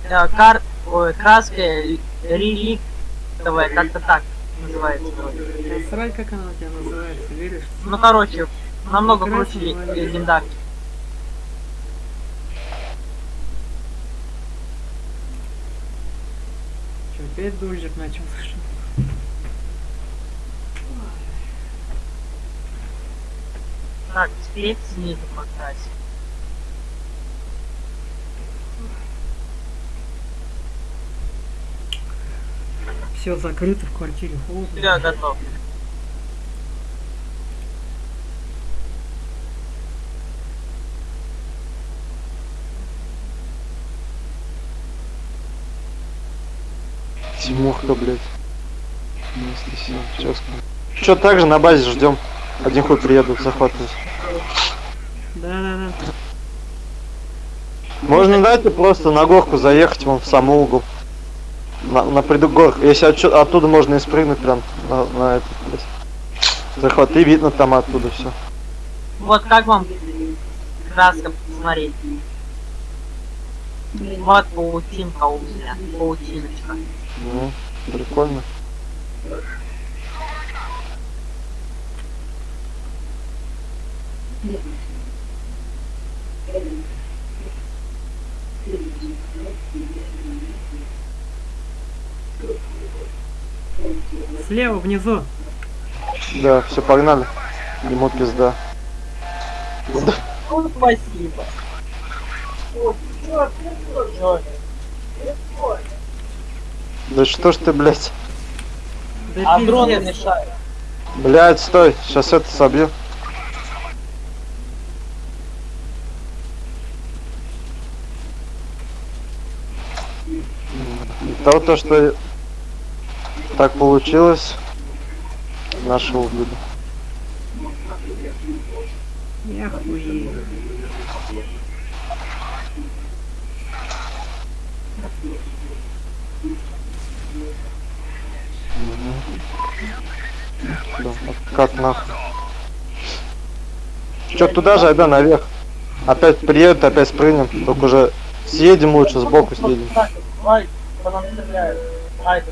э, кар... Ой, краска э, реликтовая, как-то так называется. вроде. Насрать, как она у тебя называется, веришь? Ну, короче, намного круче легендарки. Что, опять дождик начался? что ли? Так, теперь снизу покрасить. Все закрыто в квартире, холодно. Все, готов. Тимурка, блядь. Сейчас. Че, также на базе ждем. Один хуй приедут захватывать. Да-да-да. Можно дайте просто на горку заехать вон в самый угол. На, на предгорку. Если отчё- оттуда можно и спрыгнуть прям на, на этот, блядь. Захват, и видно там оттуда все. Вот как вам краска посмотреть? Вот паутинка у меня. Паутиночка. Ну, прикольно. Слева, внизу. Да, все, погнали. Ему пизда. Ну, спасибо. Да что ж ты, блядь? Да А дроны мешают. Блядь, стой, сейчас это собью. И то, то, что так получилось, наше убили. Я хуею. Да, как нахуй. Чё, туда же, да, наверх. Опять приедут, опять спрыгнем. Только уже съедем лучше, сбоку съедем. По нам стреляют. Ай,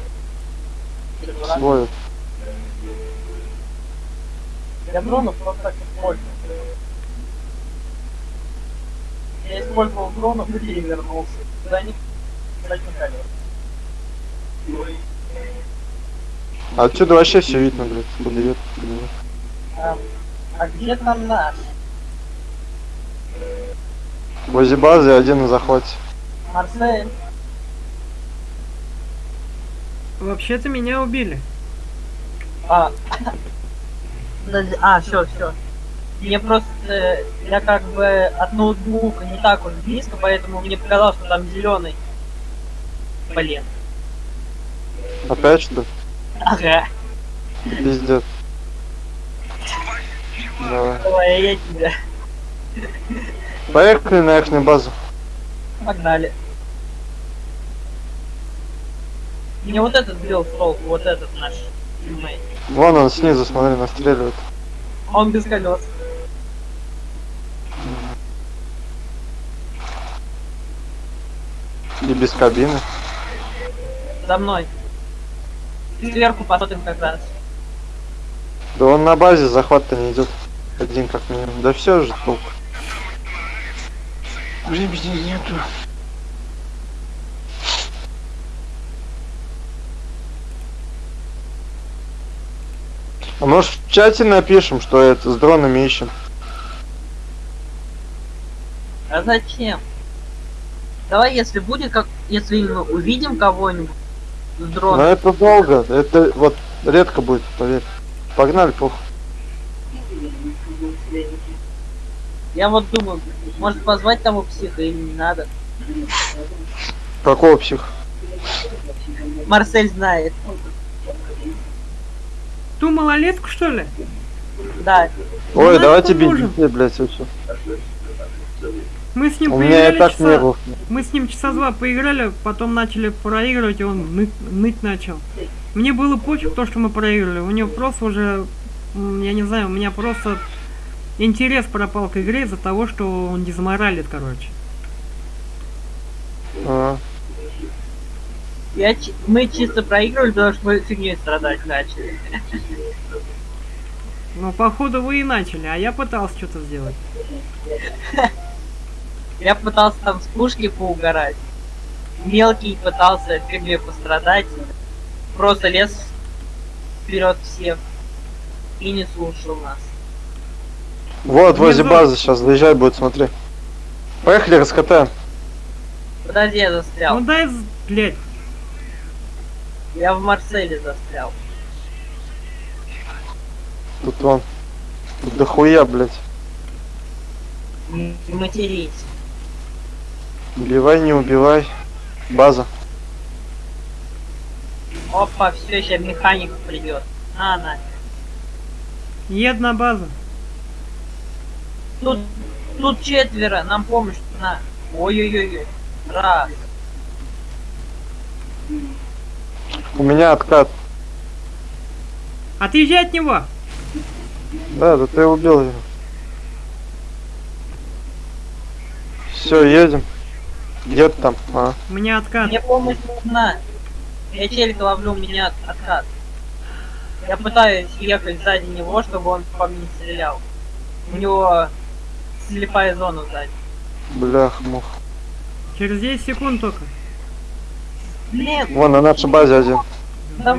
Свой. Я дронов просто так использую. Я использовал дронов и вернулся. За них, кстати, колес. Отсюда вообще все видно, блядь. Нет. А, а где там наш? Возле базы один на захвате. Марсель? Вообще-то меня убили. А, Подожди, а, все, все. Мне просто, я как бы от ноутбука не так уж близко, поэтому мне показалось, что там зеленый. Блин. Опять что? Ага. Пиздец. Давай. Давай, я тебя. Поехали на ихнюю базу. Погнали. Мне вот этот с толку, вот этот наш тиммейт. Вон он снизу, смотри, настреливает. Он без колес. И без кабины. За мной. Сверху посмотрим как раз. Да он на базе захват-то не идет. Один как минимум. Да все же толк. Времени нету. А может в чате напишем, что это с дронами ищем? А зачем? Давай, если будет, как если мы увидим кого-нибудь с Но дроном, это долго. Это вот редко будет, поверь. Погнали, похуй. я вот думаю, может позвать того психа или не надо. Какого психа? Марсель знает. Ту малолетку, что ли? Да. Ой, давайте бить, блядь, вообще. Мы с ним У меня и так часа... нервов. Мы с ним часа два поиграли, потом начали проигрывать, и он ныть, ныть начал. Мне было пофиг то, что мы проиграли. У него просто уже, я не знаю, у меня просто интерес пропал к игре из-за того, что он дезморалит, короче. А, Я, мы чисто проигрывали, потому что мы фигней страдать начали. Но походу вы и начали, а я пытался что-то сделать. Я пытался там с пушки поугарать. Мелкий пытался в фигне пострадать. Просто лез вперед всех. И не слушал нас. Вот, возле Внизу. базы сейчас заезжай будет, смотри. Поехали, раскатаем. Подожди, я застрял. Ну дай, блядь, Я в Марселе застрял. Тут вон. Тут дохуя, блядь. Матерись. Убивай, не убивай. База. Опа, все, сейчас механик придет. А, на. ед на базу. Тут, тут четверо, нам помощь на. Ой-ой-ой. Раз. У меня откат. Отъезжай от него! Да, да ты убил его. Все, едем. Где ты там? А. У меня откат. Мне помощь нужна. Я челика ловлю, у меня откат. Я пытаюсь ехать сзади него, чтобы он по мне не стрелял. У него слепая зона сзади. Блях, мух. Через 10 секунд только. Блин, Вон на нашей базе один. Что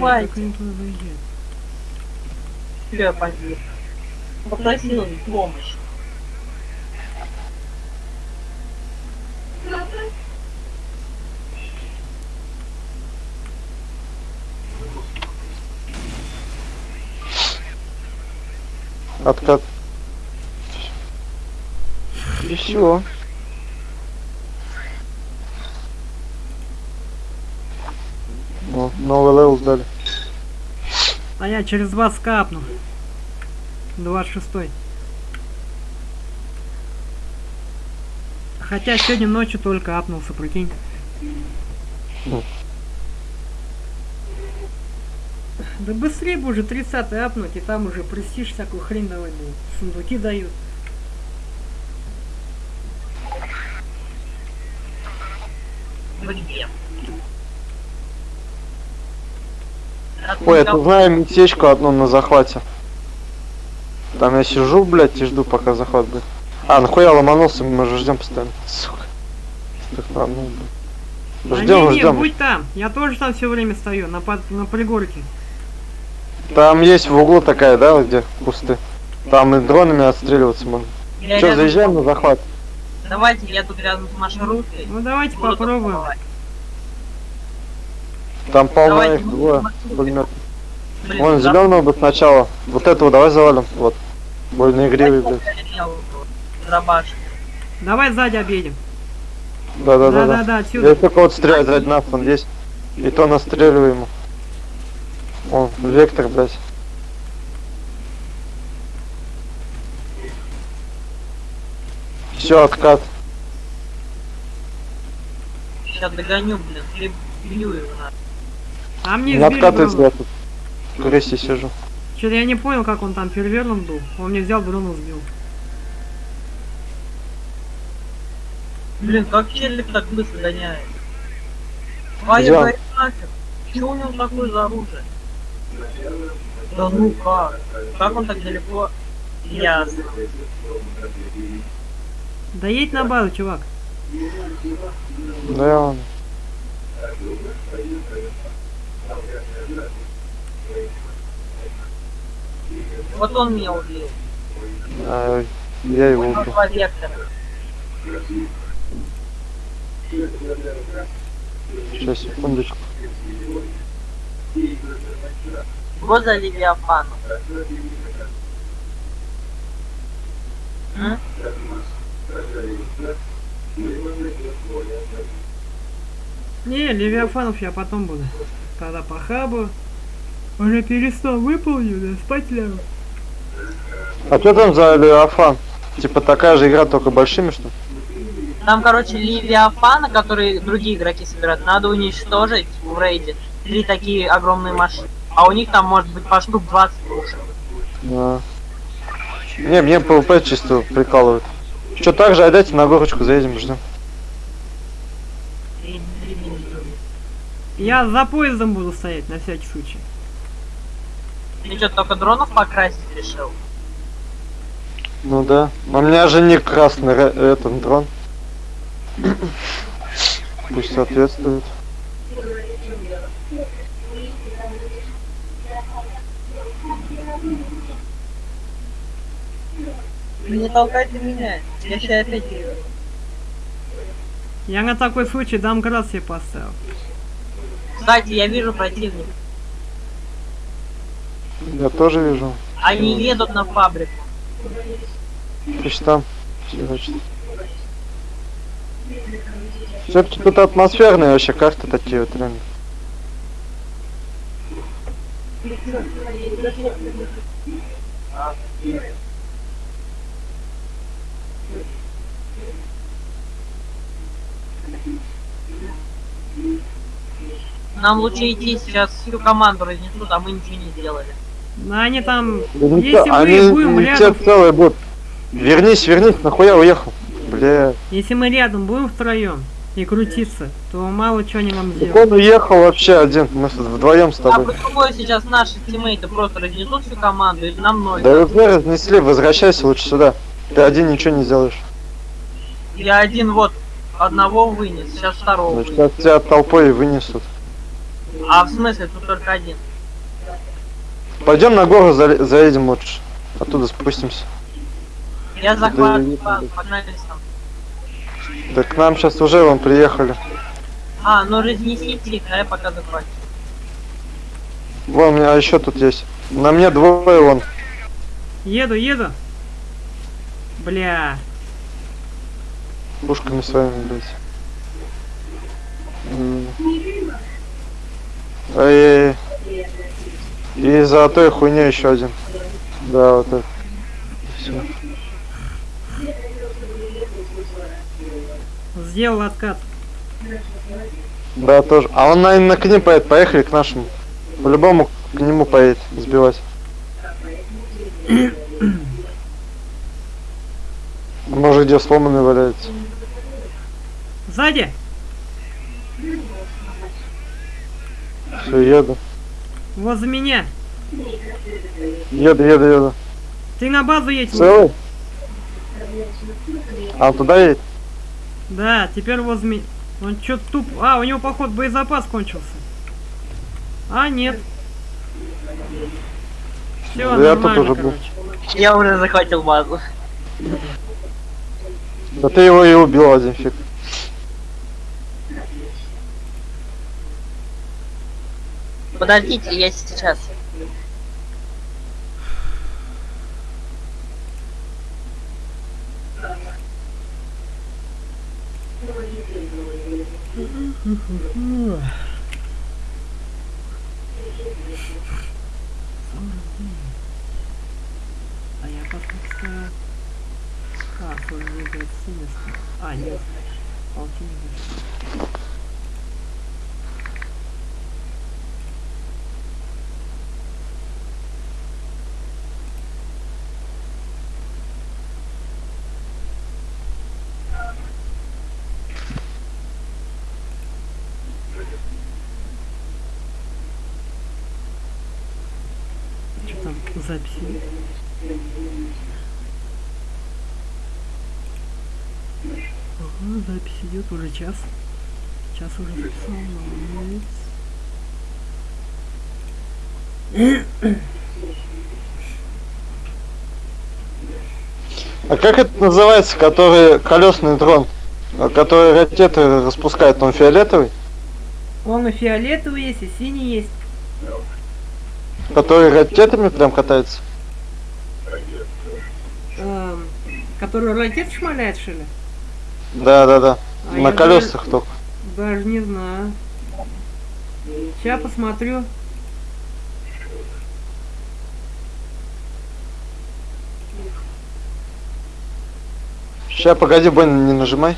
я погиб. Попросил помощь. Откат. И все. О, новый level дали. А я через вас капну. 26 Хотя сегодня ночью только апнулся, прикинь. Ну. Да быстрее бы уже 30 апнуть, и там уже престиж всякую хрень давай, ну, сундуки дают. Вы Ой, это знаю местечко одно на захвате. Там я сижу, блядь, и жду, пока захват будет. А, нахуя ломанулся, мы же ждем постоянно. Сука. Так, блядь. Да Ждем, не, ждем. будь там. Я тоже там все время стою, на, под- на пригорке. Там есть в углу такая, да, вот где кусты. Там и дронами отстреливаться можно. Я Че, рядом- заезжаем на захват? Давайте, я тут рядом с маршруткой. Ну давайте Буду попробуем. атаковать. Там полно их, двое. пулемет. Вон да- зеленого бы сначала. Вот этого давай завалим. Вот. Больно игривый, блядь. Давай сзади объедем. Да, да, да, Да-да-да, да. отсюда. Я только вот стрелять сзади нас, он есть. И то настреливаю ему. О, вектор, блядь. Все, откат. Сейчас догоню, блин, хлеб бью его на. А мне Не сбили откатывается дрон. я тут. В кресте сижу. Что-то я не понял, как он там перверном был. Он мне взял дрон сбил. Блин, как челик так быстро гоняет? А я говорю, нафиг. Что у него такое за оружие? Да ну как? Как он так далеко? Ясно. Да едь на базу, чувак. Да, он. Вот он меня убил. А, я его убил. Два вектора. Сейчас, секундочку. Го за Левиафаном. М? Не, Левиафанов я потом буду. Когда по хабу. Уже перестал да спать лягу. А что там за Леофан? Типа такая же игра, только большими, что ли? Там, короче, Левиафана, которые другие игроки собирают, надо уничтожить в рейде. Три такие огромные машины. А у них там может быть по штук 20 пушек. Да. Не, мне PvP чисто прикалывает. Что так же, а дайте на горочку заедем, ждем. Я за поездом буду стоять, на всякий случай. Ты что, только дронов покрасить решил? Ну да. Но у меня же не красный этот дрон. Пусть соответствует. Не толкайте меня. Я сейчас опять еду. Я на такой случай домкрат себе поставил. Кстати, я вижу противника. Я тоже вижу. Они едут на фабрику. Пусть там. Значит. Все-таки тут атмосферные вообще карты такие вот реально. Нам лучше идти сейчас всю команду разнесут, а мы ничего не сделали. Но они там, Да не если те- мы они будем не рядом, целые будут. Вернись, вернись, нахуя уехал? Бля. если мы рядом будем втроем и крутиться, то мало чего они нам Так сделают. он уехал вообще один. Мы с- вдвоем с А тобой. по-другому сейчас наши тиммейты просто разнесут всю команду или нам ноль. Да уже разнесли, возвращайся лучше сюда. Ты один ничего не сделаешь. Я один вот одного вынес, сейчас второго Значит, вынес. сейчас тебя толпой и вынесут. А в смысле, тут только один. Пойдем на гору зале- заедем лучше. Оттуда спустимся. Я захватываю, погнали сам. Да к нам сейчас уже вон приехали. А, ну разнесите их, а я пока захвачу. Вон, у меня еще тут есть. На мне двое вон. Еду, еду. Бля. Пушками своими, блядь. Ай-яй-яй. И за той хуйней еще один. Да, вот это. Все. Сделал откат. Да, тоже. А он, наверное, к ним поедет. Поехали к нашему. По-любому к нему поедет сбивать. Может, где сломанный валяется. Сзади. Все, еду. Возле меня. Еду, еду, еду. Ты на базу едь. Целый? А он туда едет? Да, теперь возле меня. Он чё туп... А, у него, поход, боезапас кончился. А, нет. Все, Да я тут нормально, уже был. короче. Я уже захватил базу. Да ты его и убил один фиг. Подождите, я сейчас. А я как-то... А. А, нет. Полтинник. Идет уже час. Час уже записал, молодец. А как это называется, который колесный дрон? А Который ракеты распускает, он фиолетовый? Он и фиолетовый есть, и синий есть. Который ракетами прям катается? Эм, который ракет шмаляет, что ли? Да, да, да. А На колесах только. Даже не знаю. Сейчас посмотрю. Сейчас, погоди, больно не нажимай.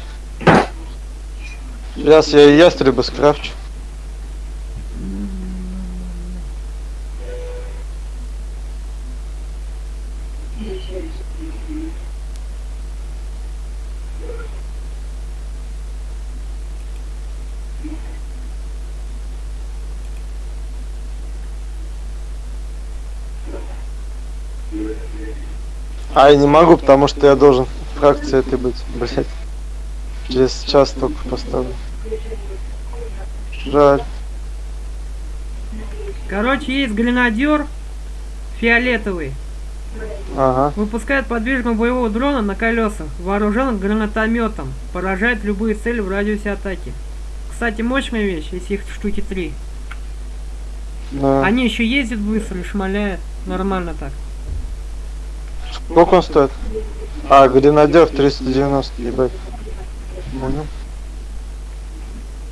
Сейчас я и ястреба скрафчу. А, я не могу, потому что я должен в фракции этой быть, блять. Через час только поставлю. Жаль. Короче, есть гренадер фиолетовый. Ага. Выпускает подвижного боевого дрона на колесах. Вооружен гранатометом. Поражает любые цели в радиусе атаки. Кстати, мощная вещь, если их штуки три. Да. Они еще ездят быстро и шмаляют. Нормально так. Сколько он стоит? А, гренадер 390, ебать. Понял.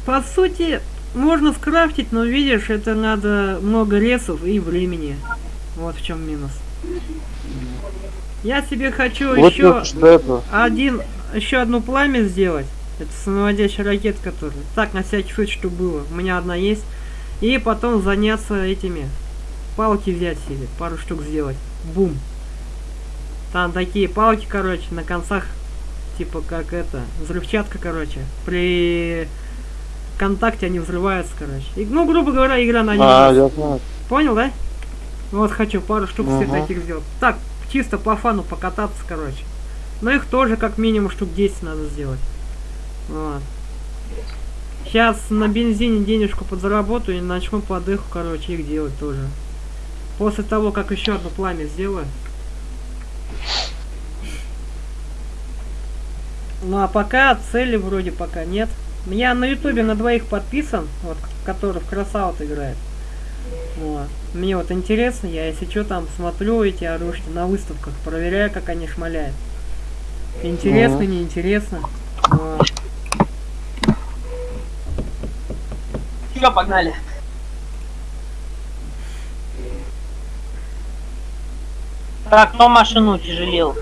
По сути, можно скрафтить, но видишь, это надо много ресов и времени. Вот в чем минус. Я себе хочу Вот еще один, еще одну пламя сделать. Это самоводящая ракета, которая. Так, на всякий случай, что было. У меня одна есть. И потом заняться этими. Палки взять себе, пару штук сделать. Бум. Там такие палки, короче, на концах, типа как это, взрывчатка, короче. При контакте они взрываются, короче. И, ну, грубо говоря, игра на А, них. я знаю. Понял, да? Вот хочу пару штук Ага. таких сделать. Так, чисто по фану покататься, короче. Но их тоже как минимум штук 10 надо сделать. Вот. Сейчас на бензине денежку подзаработаю и начну по дыху, короче, их делать тоже. После того, как еще одно пламя сделаю. Ну а пока цели вроде пока нет. Я на ютубе на двоих подписан, вот, который в красаут играет. Вот. Мне вот интересно, я если что там смотрю эти оружия на выставках, проверяю, как они шмаляют. Интересно, Мгм. неинтересно. Вот. Все, погнали. Так, кто машину утяжелил?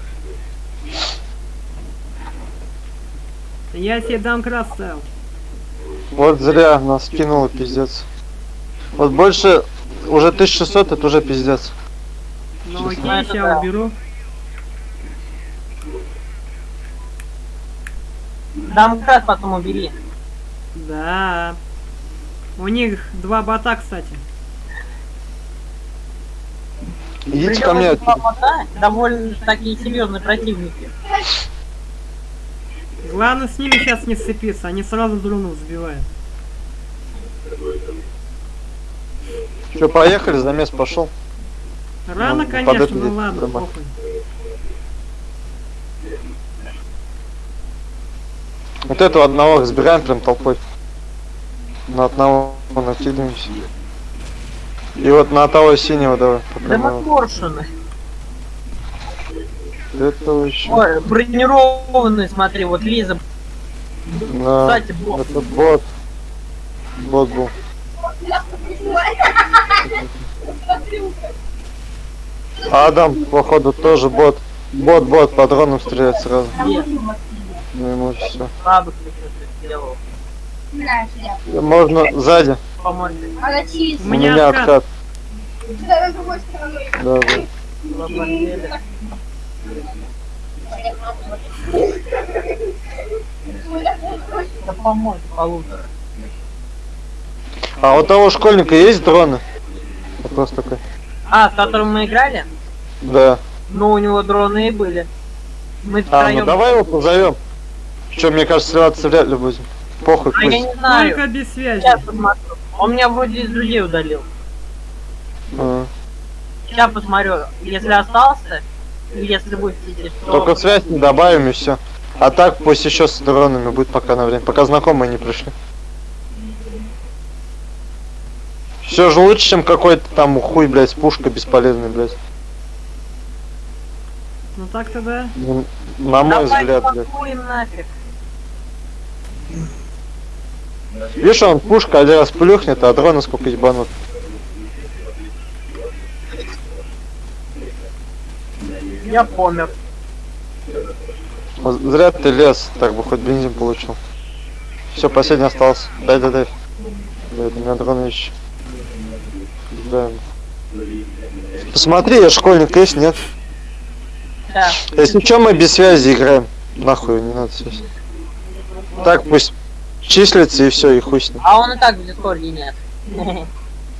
Я себе дам крас ставил. Вот зря нас кинуло, пиздец. Вот больше, уже 1600, это уже пиздец. Ну окей, Ну, сейчас да. уберу. Дам крас потом убери. Да. У них два бота, кстати. Идите Причем ко мне. довольно такие серьезные противники. Главное с ними сейчас не сцепиться, они сразу дрону сбивают. Че, поехали, замес пошел. Рано, Ну, конечно, ну ладно, нормально. похуй. Вот этого одного разбираем прям толпой. На одного накидываемся. И вот на того синего давай. Да мы. Этого еще. Ой, бронированные, смотри, вот Лиза. Да, Кстати, бот. это бот. Бот был. Адам, походу, тоже бот. Бот, бот, по дронам стреляет сразу. Нет, Ну ему все. слабых что сделал. Можно сзади. У У меня откат. Да, да. Да полутора. А у того школьника есть дроны? Вопрос такой. А, с которым мы играли? Да. Ну, у него дроны и были. Мы А, ну втроем. давай его позовем. Че, мне кажется, сливаться вряд ли будем. Похуй, А я не знаю. Только без связи. Сейчас посмотрю. Он меня вроде из друзей удалил. А. Сейчас посмотрю. Если остался, если будет идти, то... Только связь не добавим и все. А так пусть еще с дронами будет пока на время, пока знакомые не пришли. Все же лучше, чем какой-то там хуй, блядь, с пушкой бесполезный, блядь. Ну так-то да. На мой Давай взгляд, блядь. нафиг. Видишь, он пушка один раз плюхнет, а дроны сколько ебанут. Я помер. Зря ты лез, так бы хоть бензин получил. Все, последний остался. Дай, дай, дай. Блядь, у меня дроны еще. Да. Посмотри, я школьник есть, нет? Да. Если что, мы без связи играем. Нахуй, не надо связь. Так пусть числится и все, и хуй с ним. А он и так в дискорде нет.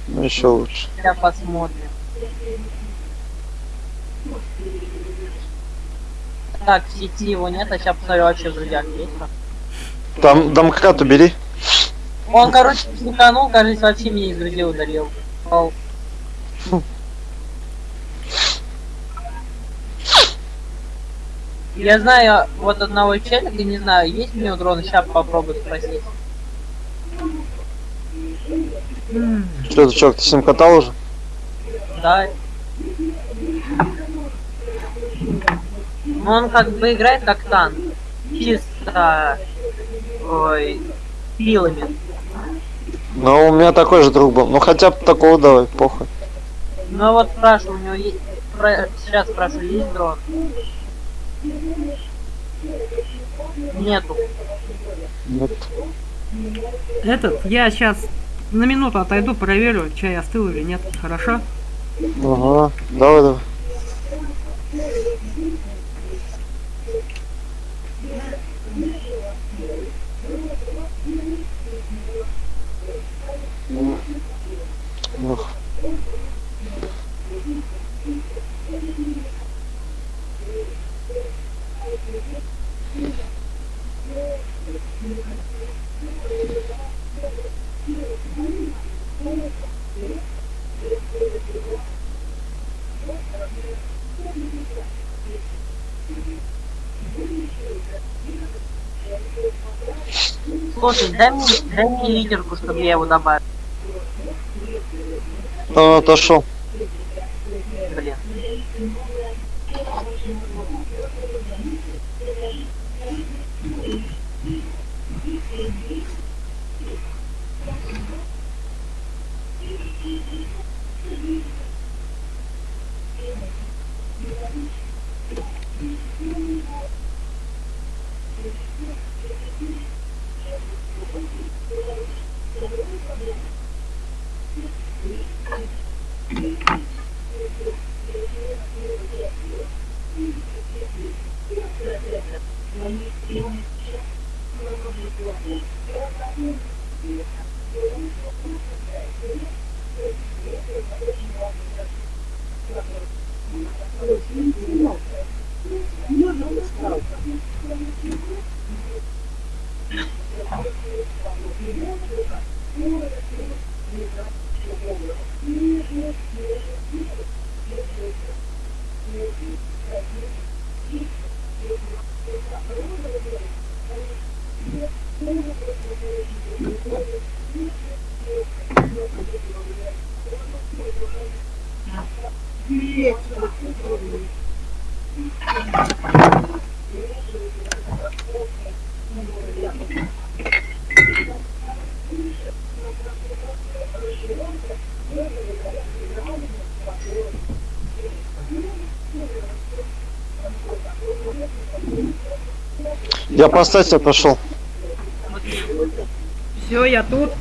Ну еще лучше. Сейчас посмотрим. Так, в сети его нет, а сейчас посмотрю вообще в друзьях есть. Там домкрат убери. Он, короче, психанул, кажется, вообще меня из друзей удалил. Я знаю вот одного челика, не знаю, есть у него дрон, сейчас попробую спросить. Что ты, чувак, ты с ним катал уже? Да. Ну, он как бы играет как танк. Чисто... Ой... Пилами. Ну, у меня такой же друг был. Ну хотя бы такого давай, похуй. Ну вот спрашиваю, у него есть... Сейчас спрашиваю, есть дрон? Нету. Нет. Этот, я сейчас на минуту отойду, проверю, чай остыл или нет. Хорошо? Ага, давай, давай. Ох. Слушай, дай мне, дай мне лидерку, чтобы я его добавил. Он отошел. Блин. Я поставить отошел. Все, я тут.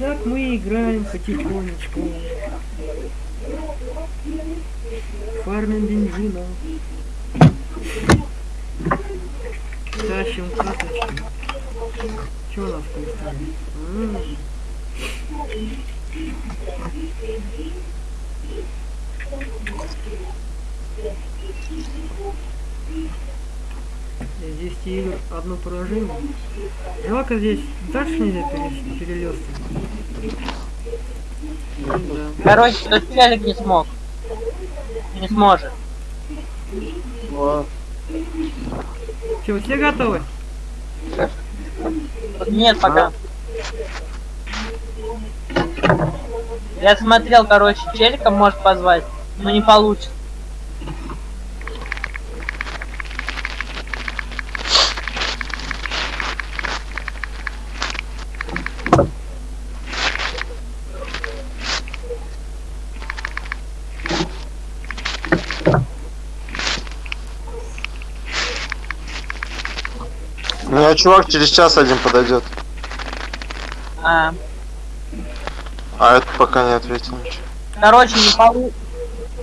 Так мы играем потихонечку. Фармим бензина. Тащим карточки. Что у нас в кристалле? М. Из 10 игр одно поражение. Жалко здесь дальше нельзя перелистывать. Да. Короче, тот челик не смог. Не сможет. Че, все готовы? Нет, пока. Я смотрел, короче, челика может позвать, но не получится. У меня чувак через час один подойдет. А, А этот пока не ответил ничего. короче, не полу...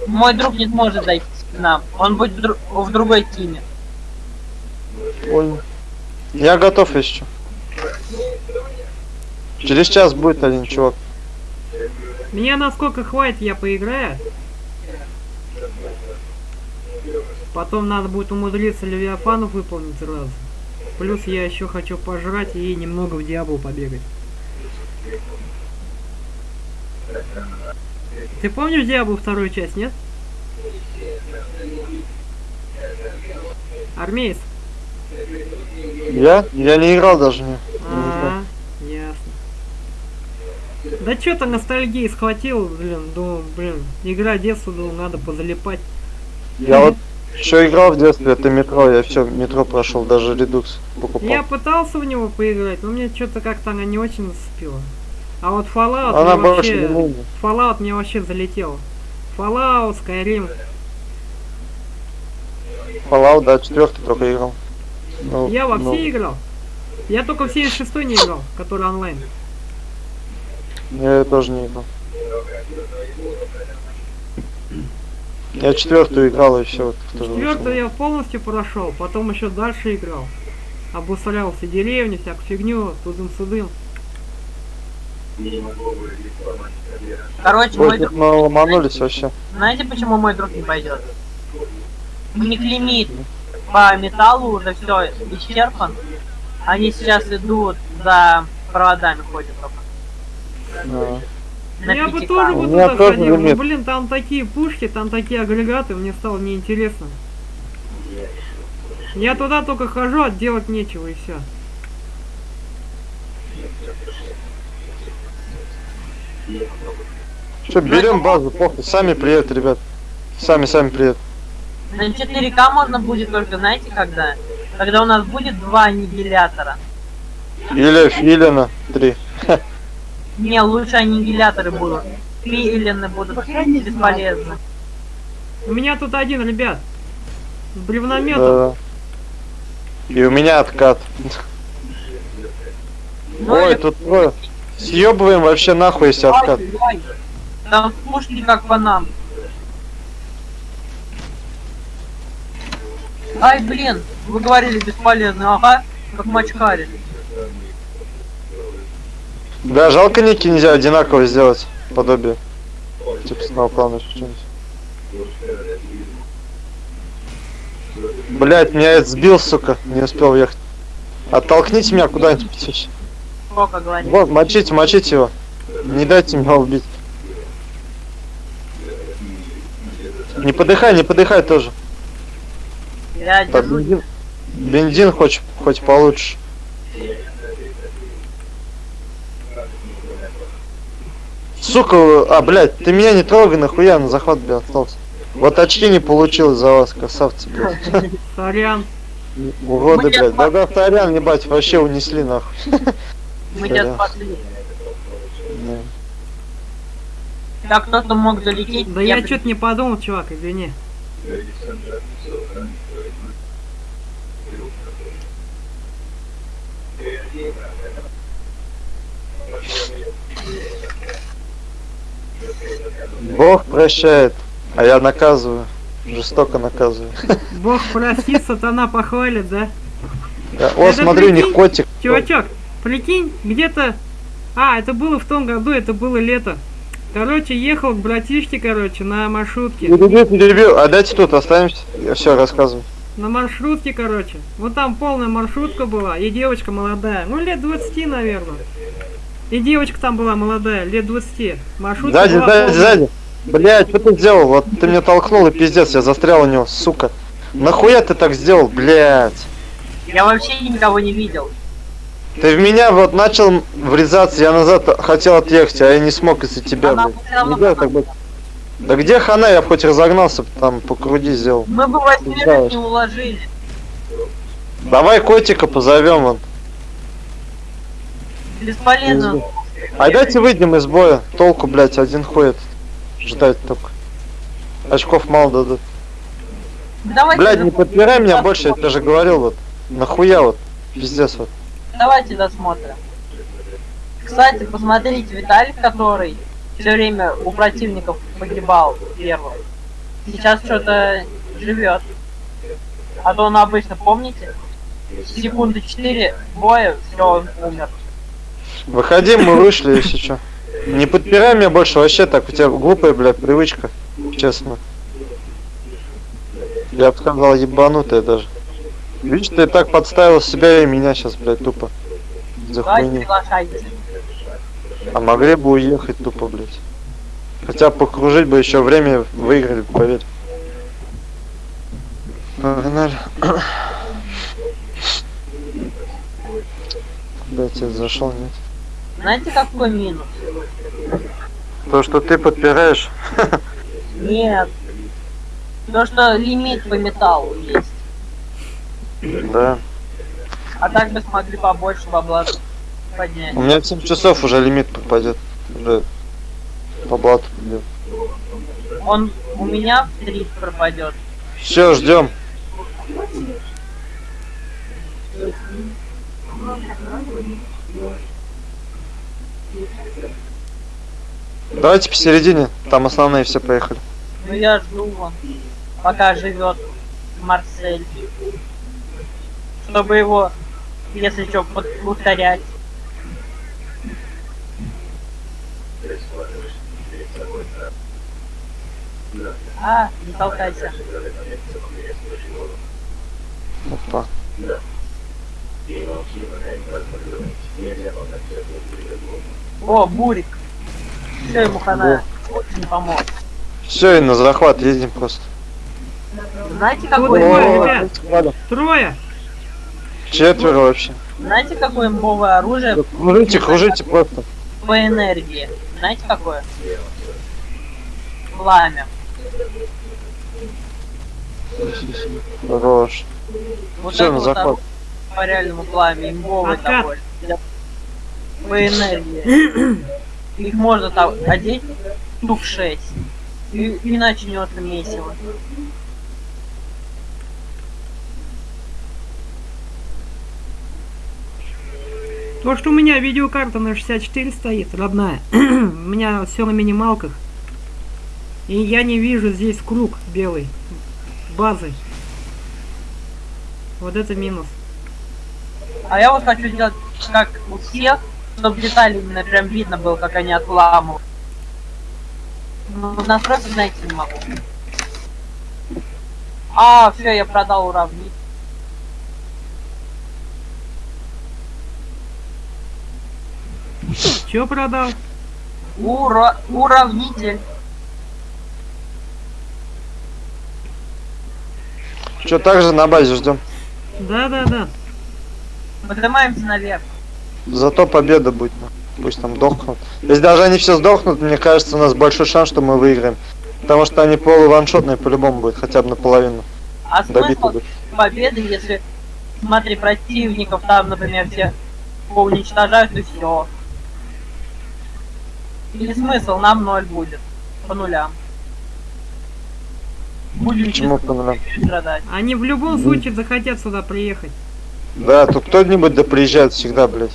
Мой друг не сможет зайти к нам. Он будет в, дру- в другой тиме. Понял. Я готов еще. Через час будет один чувак. Меня насколько хватит, я поиграю. Потом надо будет умудриться Левиафанов выполнить сразу. Плюс я еще хочу пожрать и немного в Диаблу побегать. Ты помнишь Диаблу вторую часть, нет? Армеец? Я? Я не играл даже не. А, ясно. Да что-то ностальгии схватил, блин, думал, блин, игра детства, думал, надо позалипать. Я вот еще играл в детстве, это метро, я все метро прошел, даже редукс покупал. Я пытался в него поиграть, но мне что-то как-то она не очень зацепила. А вот Fallout Она мне вообще... Fallout мне вообще залетел. Fallout, Skyrim. Fallout, да, четвертый только играл. Ну, Я во ну, все играл. Я только в 76 не играл, который онлайн. Я тоже не играл. Я четвертую играл и все. Вот, Четвертую я полностью прошел, потом еще дальше играл. Обусолял все деревни, всякую фигню, тудым-судым. Короче, Ой, мой друг... мы ломанулись вообще. Знаете, почему мой друг не пойдет? У них лимит по металлу уже все исчерпан. Они сейчас идут за проводами ходят только. Да. На я бы 5К. тоже бы туда ходил, но, блин, там такие пушки, там такие агрегаты, мне стало неинтересно. Я туда только хожу, а делать нечего и все. Что, берем базу, похуй, сами приедут, ребят. Сами, сами приедут. На 4К можно будет только, знаете, когда? Когда у нас будет два аннигилятора. Или филина, три. Не, лучше аннигиляторы будут. Филины будут бесполезны. У меня тут один, ребят. С бревнометом. Да. И у меня откат. Ну Ой, тут трое. Съебываем вообще нахуй, если откат. Там пушки как по нам. Ай, блин, вы говорили бесполезно, ага, как мачкари. Да, жалко ники нельзя одинаково сделать. Подобие. Типа сноуклана что-нибудь. Блять, меня это сбил, сука. Не успел ехать. Оттолкните меня куда-нибудь еще. Сколько говорит? Вот, мочите, мочите его. Не дайте меня убить. Не подыхай, не подыхай тоже. Я Так, бензин, бензин хоть, хоть получше. Сука, а, блядь, ты меня не трогай, нахуя на захват, блядь, остался. Вот очки не получилось за вас, красавцы, блядь. Сорян. Уроды, блядь. Да-да, сорян, ебать, вообще унесли, нахуй. Мы тебя спасли. Да. Кто-то мог залететь. Да я что-то не подумал, чувак, извини. Бог прощает, а я наказываю. Жестоко наказываю. Бог простит, сатана похвалит, да? Да, О, Это смотри, у них котик. Чувачок, Прикинь, где-то... А, это было в том году, это было лето. Короче, ехал к братишке, короче, на маршрутке. Перебил, перебил. А дайте тут останемся. Я все рассказываю. На маршрутке, короче. Вот там полная маршрутка была, и девочка молодая. Ну, лет 20, наверное. И девочка там была молодая, лет 20. Маршрутка Сзади, была сзади, полная. сзади. Блять, что ты сделал? Вот ты меня толкнул и пиздец, я застрял у него, сука. Нахуя ты так сделал, блять? Я вообще никого не видел. Ты в меня вот начал врезаться, я назад хотел отъехать, а я не смог из-за тебя, Она блядь. всё равно Не делай так. Да где хана, я хоть разогнался, там по груди сделал. Мы бы Знаешь. не уложили. Давай котика позовем он. Бесполезно. А дайте выйдем из боя. Толку, блядь, один ходит. Ждать только. Очков мало дадут. Давайте, Блядь, не подпирай меня больше, я тебе же говорил вот. Нахуя вот. Пиздец вот. Давайте досмотрим. Кстати, посмотрите, Виталик, который все время у противников погибал первым, сейчас что-то живет. А то он обычно, помните, секунды 4 боя, все, он умер. Выходи, мы вышли, если что. Не подпирай меня больше, вообще так, у тебя глупая, блядь, привычка. Честно. Я бы сказал, ебанутая даже. Видишь, ты так подставил себя и меня сейчас, блядь, тупо. За хуйню. А могли бы уехать тупо, блядь. Хотя покружить бы еще время выиграли, поверь. Погнали. Блять, я зашел, нет. Знаете, какой минус? То, что ты подпираешь. Нет. То, что лимит по металлу есть. Да. А так бы смогли побольше бабла поднять. У меня в 7 часов уже лимит попадет. Уже по блату идет. Он у меня в 3 пропадет. Все, ждем. Давайте посередине, там основные все поехали. Ну я жду вон, пока живет Марсель. Чтобы его, если что, повторять. А, не толкайся. Опа. О, Бурик. Все ему хана очень помог. Все, и на захват едем просто. Знаете, какой, ребят. Трое. Четверо вообще. знаете, какое имбовое оружие Кружите, кружите просто. по энергии? Знаете, какое? Пламя. Хорош. Вот Все, это на вот оружие по реальному пламя, имбовый такой. Для- По энергии. Их можно там одеть штук 6. И, и начнется месиво. То, что у меня видеокарта на 64 стоит, родная. у меня все на минималках. И я не вижу здесь круг белый. Базы. Вот это минус. А я вот хочу сделать как у всех, чтобы детали именно прям видно было, как они отламывают. Ну, настройки, знаете, не могу. А, все, я продал уравнить. Че продал? Ура... Уравнитель. Что, также на базе ждем. Да-да-да. Поднимаемся наверх. Зато победа будет. ну. Пусть там дохнут. Если даже они все сдохнут, мне кажется, у нас большой шанс, что мы выиграем. Потому что они полуваншотные по-любому будет, хотя бы наполовину. А Добиты смысл будут. победы, если, смотри, противников там, например, все поуничтожают и все. Или смысл, нам ноль будет. По нулям. Будем Почему по нулям? страдать. Они в любом случае захотят сюда приехать. Да, тут кто-нибудь да приезжает всегда, блядь.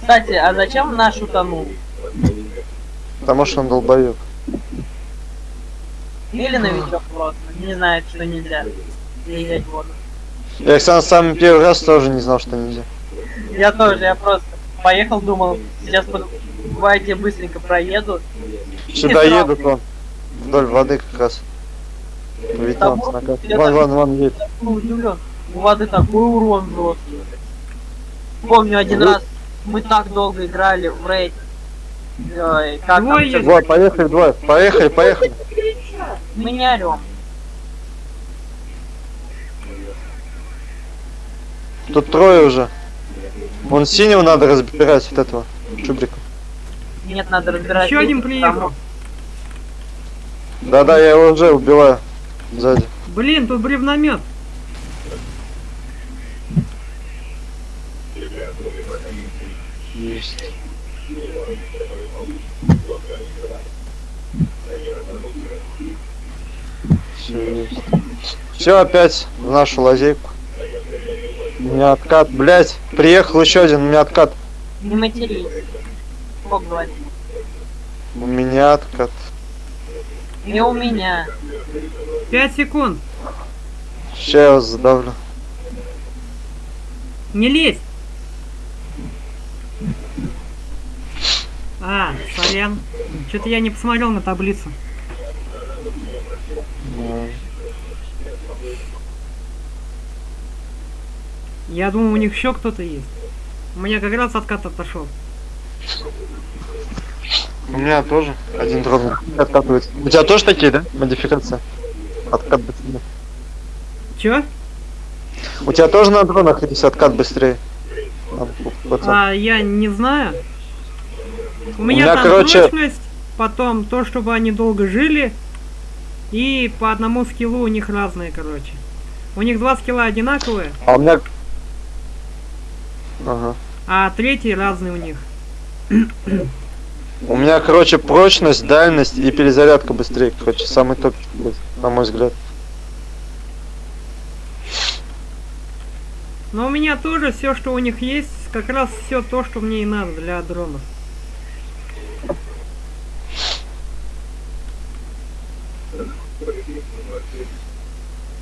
Кстати, а зачем наш утонул? Потому что он долбоёб. Или новичок просто. Не знает, что нельзя заезжать в воду. Я, кстати, самый первый раз тоже не знал, что нельзя. Я тоже, я просто поехал, думал, сейчас под... Давайте быстренько проеду. Сюда едут вон. Вдоль воды как раз. Видно, Там он снага. я Вон, даже- вон, вон едет. Ну, удивлен. У воды такой урон жесткий. Помню один Ну. раз мы так долго играли в рейд. Ой, как там Двое всё- есть. Вот, поехали, двое. Поехали, поехали. Мы не орем. Тут трое уже. Вон синего надо разбирать, вот этого. Чубрика. Нет, надо разбирать. Еще один приехал. Да-да, я его уже убиваю. Сзади. Блин, тут бревномет. Есть. Все есть. Все опять в нашу лазейку. У меня откат, блять, приехал еще один, у меня откат. Не матерись. Бог говорит. У меня откат. И у меня. Пять секунд. Сейчас я вас задавлю. Не лезь. А, сорян. Что-то я не посмотрел на таблицу. Я думал, у них еще кто-то есть. У меня как раз откат отошел. У меня тоже один дрон откатывается. У тебя тоже такие, да? Модификация? Откат быстрее. Че? У тебя тоже на дронах есть откат быстрее? А, я не знаю. У меня, меня, там короче- прочность, потом то, чтобы они долго жили, и по одному скиллу у них разные, короче. У них два скилла одинаковые, А у меня... Ага. а третий разный у них. У меня, короче, прочность, дальность и перезарядка быстрее. Короче, самый топ, на мой взгляд. Но у меня тоже все, что у них есть, как раз все то, что мне и надо для дронов.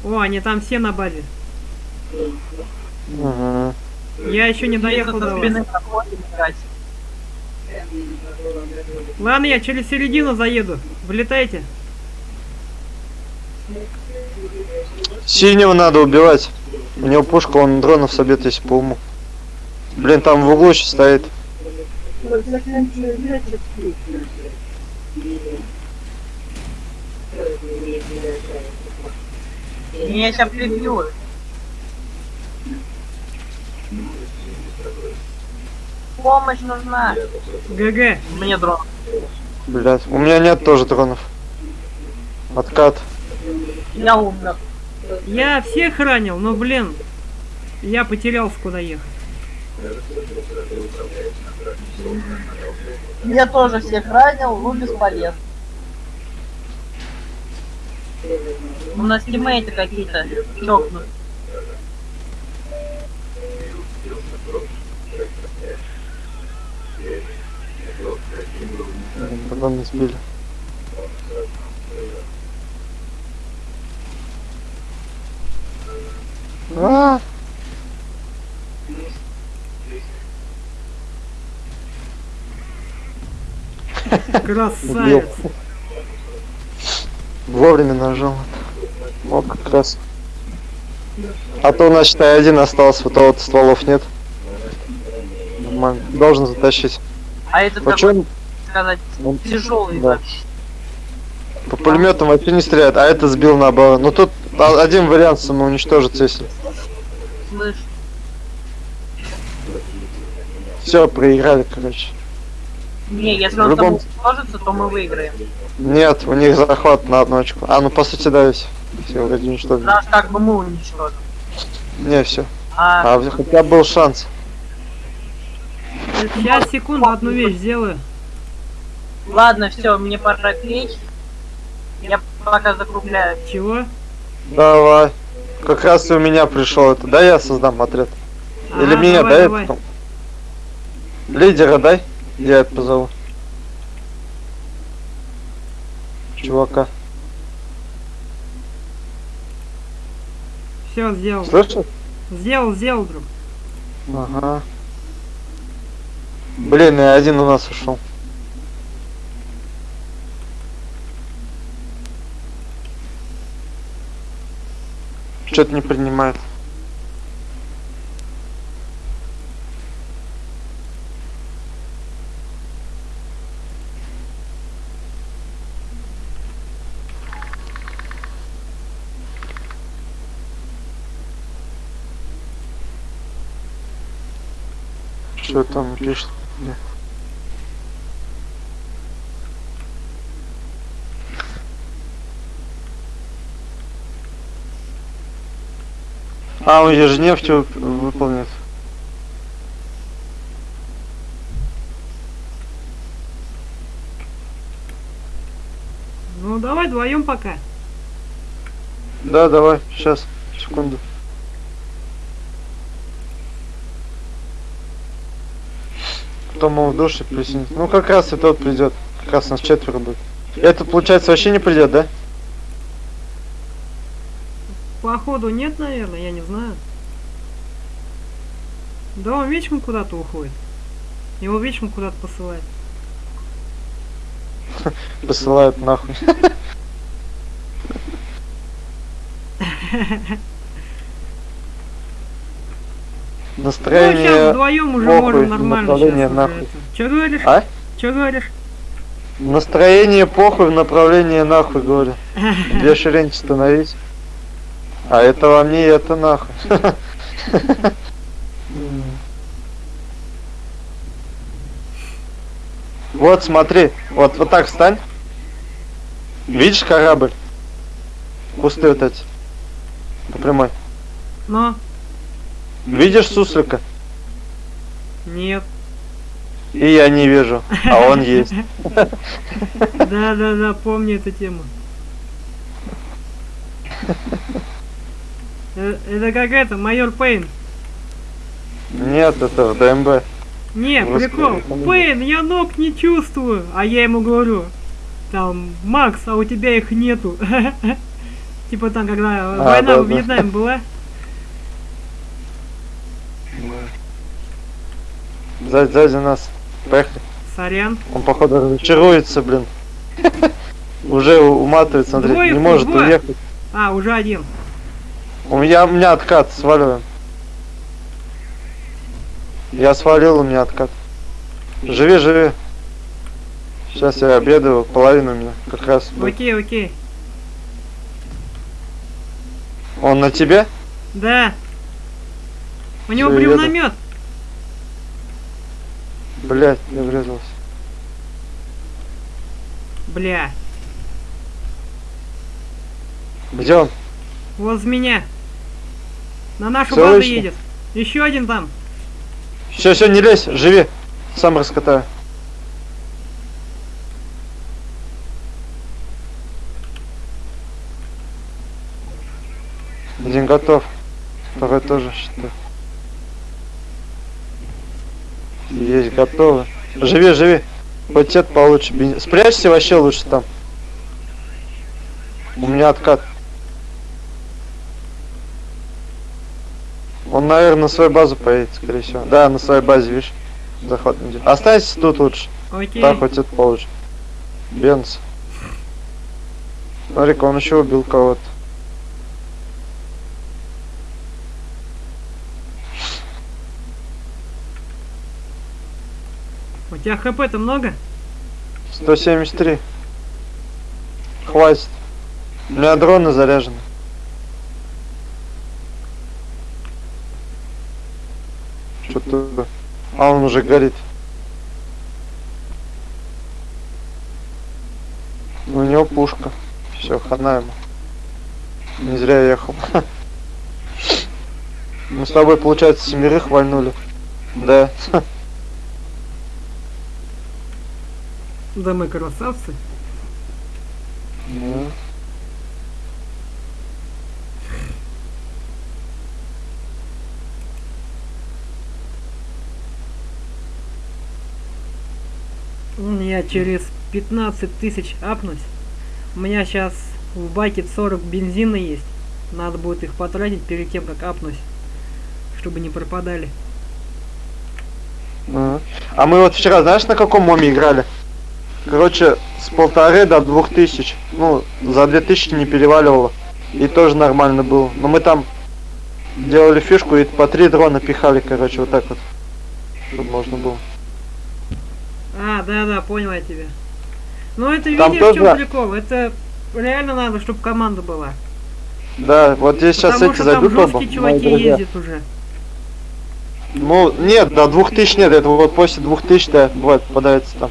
О, они там все на базе. Угу. Я еще не доехал до вас. Ладно, я через середину заеду. Вылетайте. Синего надо убивать. У него пушка, он дронов собьет, если по уму. Блин, там в углу еще стоит. Меня сейчас прибьют. Помощь нужна. ГГ. Мне дрон. Блять, у меня нет тоже дронов. Откат. Я умер. Я всех ранил, но, блин, я потерялся, куда ехать. Я тоже всех ранил, ну бесполезно. У нас тиммейты какие-то чокнут. Блин, Дрон не сбили. А, Красавец. Вовремя нажал. О, как раз. А то у нас, считай, один остался, вот вот стволов нет. Нормально. Должен затащить. А этот такой, Почему сказать, Он- тяжелый да. вообще. по пулеметам вообще не стреляет, а это сбил наоборот. Ну тут а- один вариант самоуничтожиться, если. Слышь, Все, проиграли, короче. не, если В он любом- там уничтожится, то мы выиграем. Нет, у них захват на одну очку. А, ну по сути, да, весь. Все, вроде уничтожили. Наш как бы мы уничтожим. Не, все. А, А хотя был шанс. Сейчас, секунду, одну вещь сделаю. Ладно, все, мне пора печь. Я пока закругляю. Чего? Давай. Как раз и у меня пришел это. Да, я создам отряд. Или А, мне давай, дай давай. потом. Лидера дай. Я это позову. Чувака. Все, сделал. Слышишь? Сделал, сделал, друг. Ага. Блин, и один у нас ушел. Что-то не принимает. Что там пишет? А, он ежедневку выполняет. Ну давай вдвоем пока. Да, давай, сейчас, секунду. Кто мол в душе присоединится. Ну как раз и тот придет. Как раз нас четверо будет. Этот, получается, вообще не придет, да? Походу нет, наверное, я не знаю. Да он вечером куда-то уходит. Его вечером куда-то посылает. Посылают нахуй. Ну, сейчас Настроение... вдвоем уже похуй, можем нормально сейчас нахуй. Че говоришь? А? Че говоришь? Настроение похуй в направлении нахуй, говорю. Две ширинки становись. А это вам не это нахуй. Вот смотри, вот вот так встань. Видишь корабль? Кусты вот эти. По прямой. Но, Видишь суслика? нет. И я не вижу, а он есть. Да-да-да, помню эту тему. Э, Это как это, майор Пейн. Нет, это в ДМБ. Не, Господи, прикол. Пейн, я ног не чувствую. А я ему говорю, там, Макс, а у тебя их нету. Типа там, когда война да, в да. Вьетнаме была. Сзади, сзади нас. Поехали. Сорян. Он, походу, разочаруется, блин. Уже уматывает, смотри, Двое не может двое. уехать. А, уже один. У меня, у меня откат, сваливаем. Я свалил, у меня откат. Живи, живи. Сейчас я обедаю, половину у меня как раз. Окей, окей. Он на тебе? Да. У него бревномет. Блять, не врезался. Бля. Где он? Возле меня. На нашу Всё базу едет. Еще один там. Все, все, не лезь, живи. Сам раскатаю. Один готов. Второй тоже считай. Есть, готовы. Живи, живи. Хоть это получше. Спрячься вообще лучше там. У меня откат. Он, наверное, на свою базу поедет, скорее всего. Да, на своей базе, видишь. Не идет. Останься тут лучше. Окей. Так хоть это получше. Бенц. Смотри-ка, он еще убил кого-то. У тебя хп-то много? 173. Хватит. У меня дроны заряжены. Что-то... А он уже горит. У него пушка. Все, хана ему. Не зря я ехал. Мы с тобой, получается, семерых вальнули. Да. Да мы красавцы. Ну. Я через 15 тысяч апнусь. У меня сейчас в баке 40 бензина есть. Надо будет их потратить перед тем, как апнусь. Чтобы не пропадали. Ага. А мы вот вчера, знаешь, на каком моме играли? Короче, с полторы до двух тысяч. Ну, за две тысячи не переваливало. И тоже нормально было. Но мы там делали фишку и по три дрона пихали, короче, вот так вот. Чтобы можно было. А, да-да, понял я тебя. Ну это Там видишь, в чем тоже- прикол? Это реально надо, чтобы команда была. Да, вот здесь сейчас Потому эти что там зайдут оба. чуваки ездят уже. Ну, нет, до двух тысяч нет, это вот после двух тысяч, да, бывает, попадается там.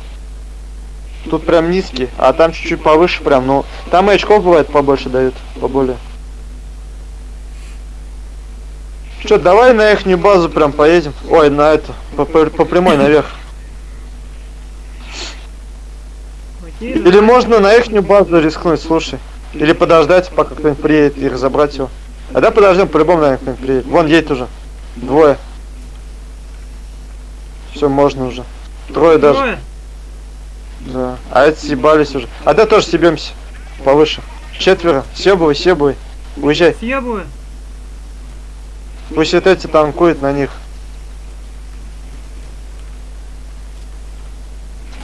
Тут прям низкий, а там чуть-чуть повыше прям, ну, там и очков бывает побольше дают, поболее. Что, давай на ихнюю базу прям поедем. Ой, на эту, по, по- по прямой наверх. Окей, Или можно на ихнюю базу рискнуть, слушай. Или подождать, пока кто-нибудь приедет и разобрать его. А да подождем, по-любому, наверное, кто-нибудь приедет. Вон едет уже. Двое. Все, можно уже. Трое даже. Трое? Да. А эти съебались уже. А да тоже съебемся. Повыше. Четверо. Съебывай, съебывай. Уезжай. Съебываю. Пусть вот эти танкуют на них.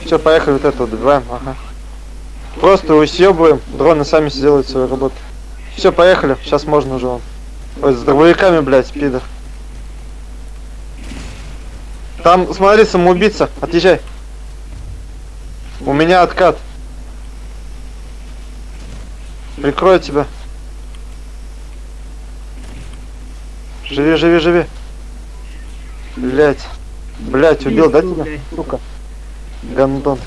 Все, поехали вот это вот добиваем. Ага. Просто усъебываем. Дроны сами сделают свою работу. Все, поехали. Сейчас можно уже вон. Ой, с дробовиками, блядь, пидор. Там, смотри, самоубийца. Отъезжай. У меня откат. Прикрою тебя. Живи, живи, живи. Блять. Блять, убил, да тебя? Сука. Гандон.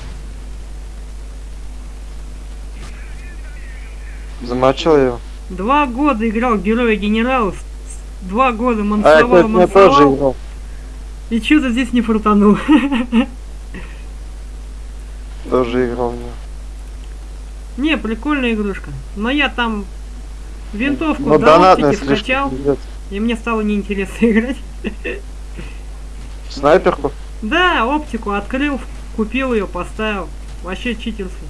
Замочил я его. Два года играл героя генералов. Два года А, мансовал, это я тоже мансовал. играл. И что-то здесь не фартанул. Тоже играл него. Не, прикольная игрушка. Но я там винтовку Но до донатная оптики слишком. скачал, и мне стало неинтересно играть. Снайперку? Да, оптику открыл, купил ее, поставил. Вообще читерский.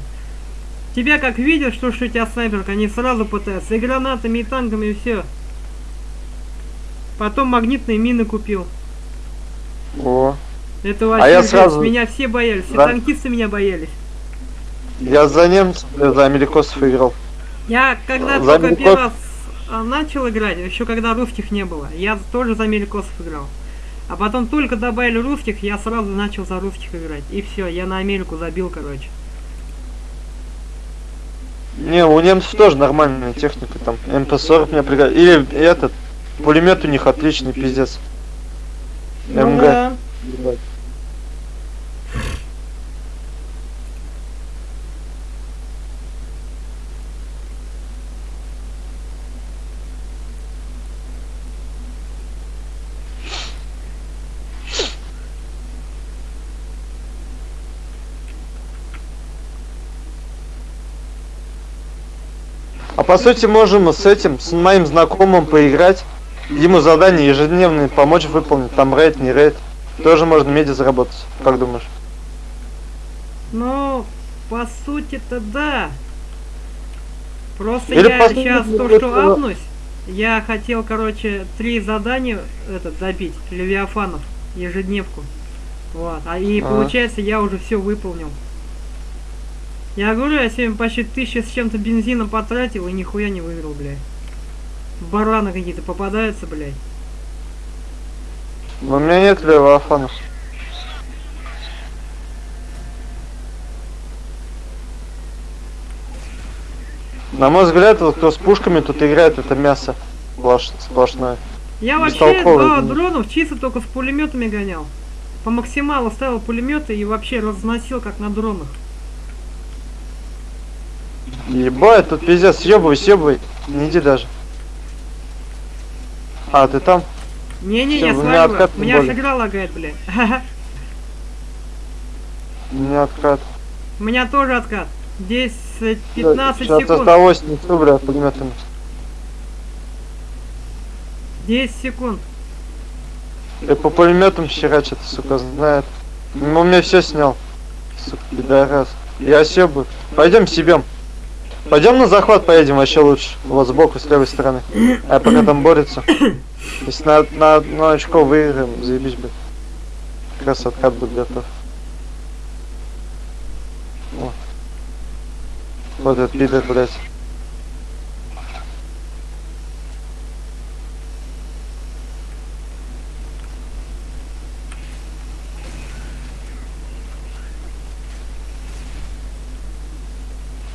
Тебя как видят, что, что у тебя снайперка, они сразу пытаются. И гранатами, и танками, и все. Потом магнитные мины купил. О. Это вообще я жесть. сразу- меня все боялись, все Да. танкисты меня боялись. Я за немцев, э, за америкосов играл. Я когда За только Америкос- первый раз а, начал играть, еще когда русских не было, я тоже за америкосов играл. А потом только добавили русских, я сразу начал за русских играть. И все, я на Америку забил, короче. Не, у немцев тоже нормальная техника, там МП-40 мне пригодится. Или этот, пулемет у них отличный, пиздец. Ну МГ. да. По сути можем с этим, с моим знакомым поиграть, ему задание ежедневные помочь выполнить, там рейд, не рейд. Тоже можно меди заработать, как думаешь? Ну, по сути-то да. Просто Или я сейчас то, что э, апнусь, я хотел, короче, три задания этот добить, Левиафанов, ежедневку. Вот. А и Ага. получается, я уже все выполнил. Я говорю, я сегодня почти тысяча с чем-то бензина потратил и нихуя не выиграл, блядь. Бараны какие-то попадаются, блядь. Но у меня нет левоафанов. На мой взгляд, вот кто с пушками тут играет, это мясо сплош- сплошное. Я вообще блин. дронов чисто только с пулеметами гонял. По максималу ставил пулеметы и вообще разносил как на дронах. Ебать, тут пиздец, съебывай, съебывай. Не иди даже. А, ты там? У меня сваливаю. откат У меня игра лагает, блядь. У меня откат. У меня тоже откат. Здесь э, 15 Сейчас секунд. осталось несу, бля, пулеметами. 10 секунд. И по пулеметам херачит, сука, знает. Ну, у меня все снял. Сука, пидорас. Я съебаю. Пойдем себем. Пойдем на захват, поедем вообще лучше. Вот сбоку, с левой стороны. А пока там борется. Если на, на, на очко выиграем, заебись бы. Как раз откат будет готов. Вот, вот этот пидор, блядь.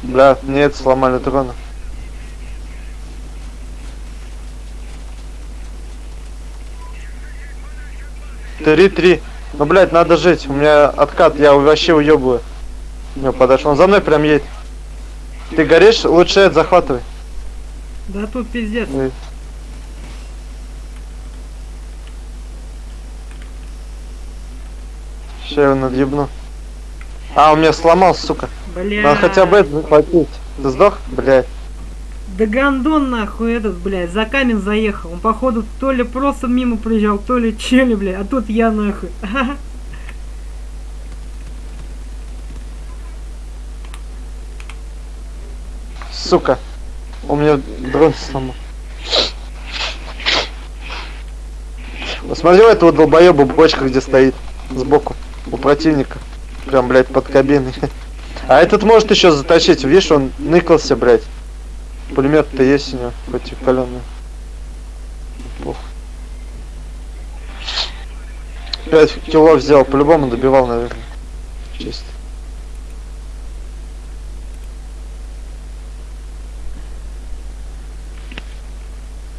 Бля, нет, сломали дрона. Три-три. Ну, блядь, надо жить. У меня откат, я вообще уебываю. Не, подошел. Он за мной прям едет. Ты горишь? Лучше это захватывай. Да тут пиздец. Ой. Ща я его надъебну. А, у меня сломался, сука. Бля. Надо хотя бы это захватить. Ты сдох? Блядь. Да гандон нахуй этот, блядь, за камень заехал. Он походу то ли просто мимо приезжал, то ли чели, блядь, а тут я нахуй. Сука. У меня дрон сломал. Посмотри у этого долбоеба бочка, где стоит. Сбоку. У противника. Прям, блядь, под кабиной. А этот может еще затащить. Видишь, он ныкался, блядь. Пулемет-то есть у него, хоть и каленый. Пух. Пять кило взял, по-любому добивал, наверное. Чисто.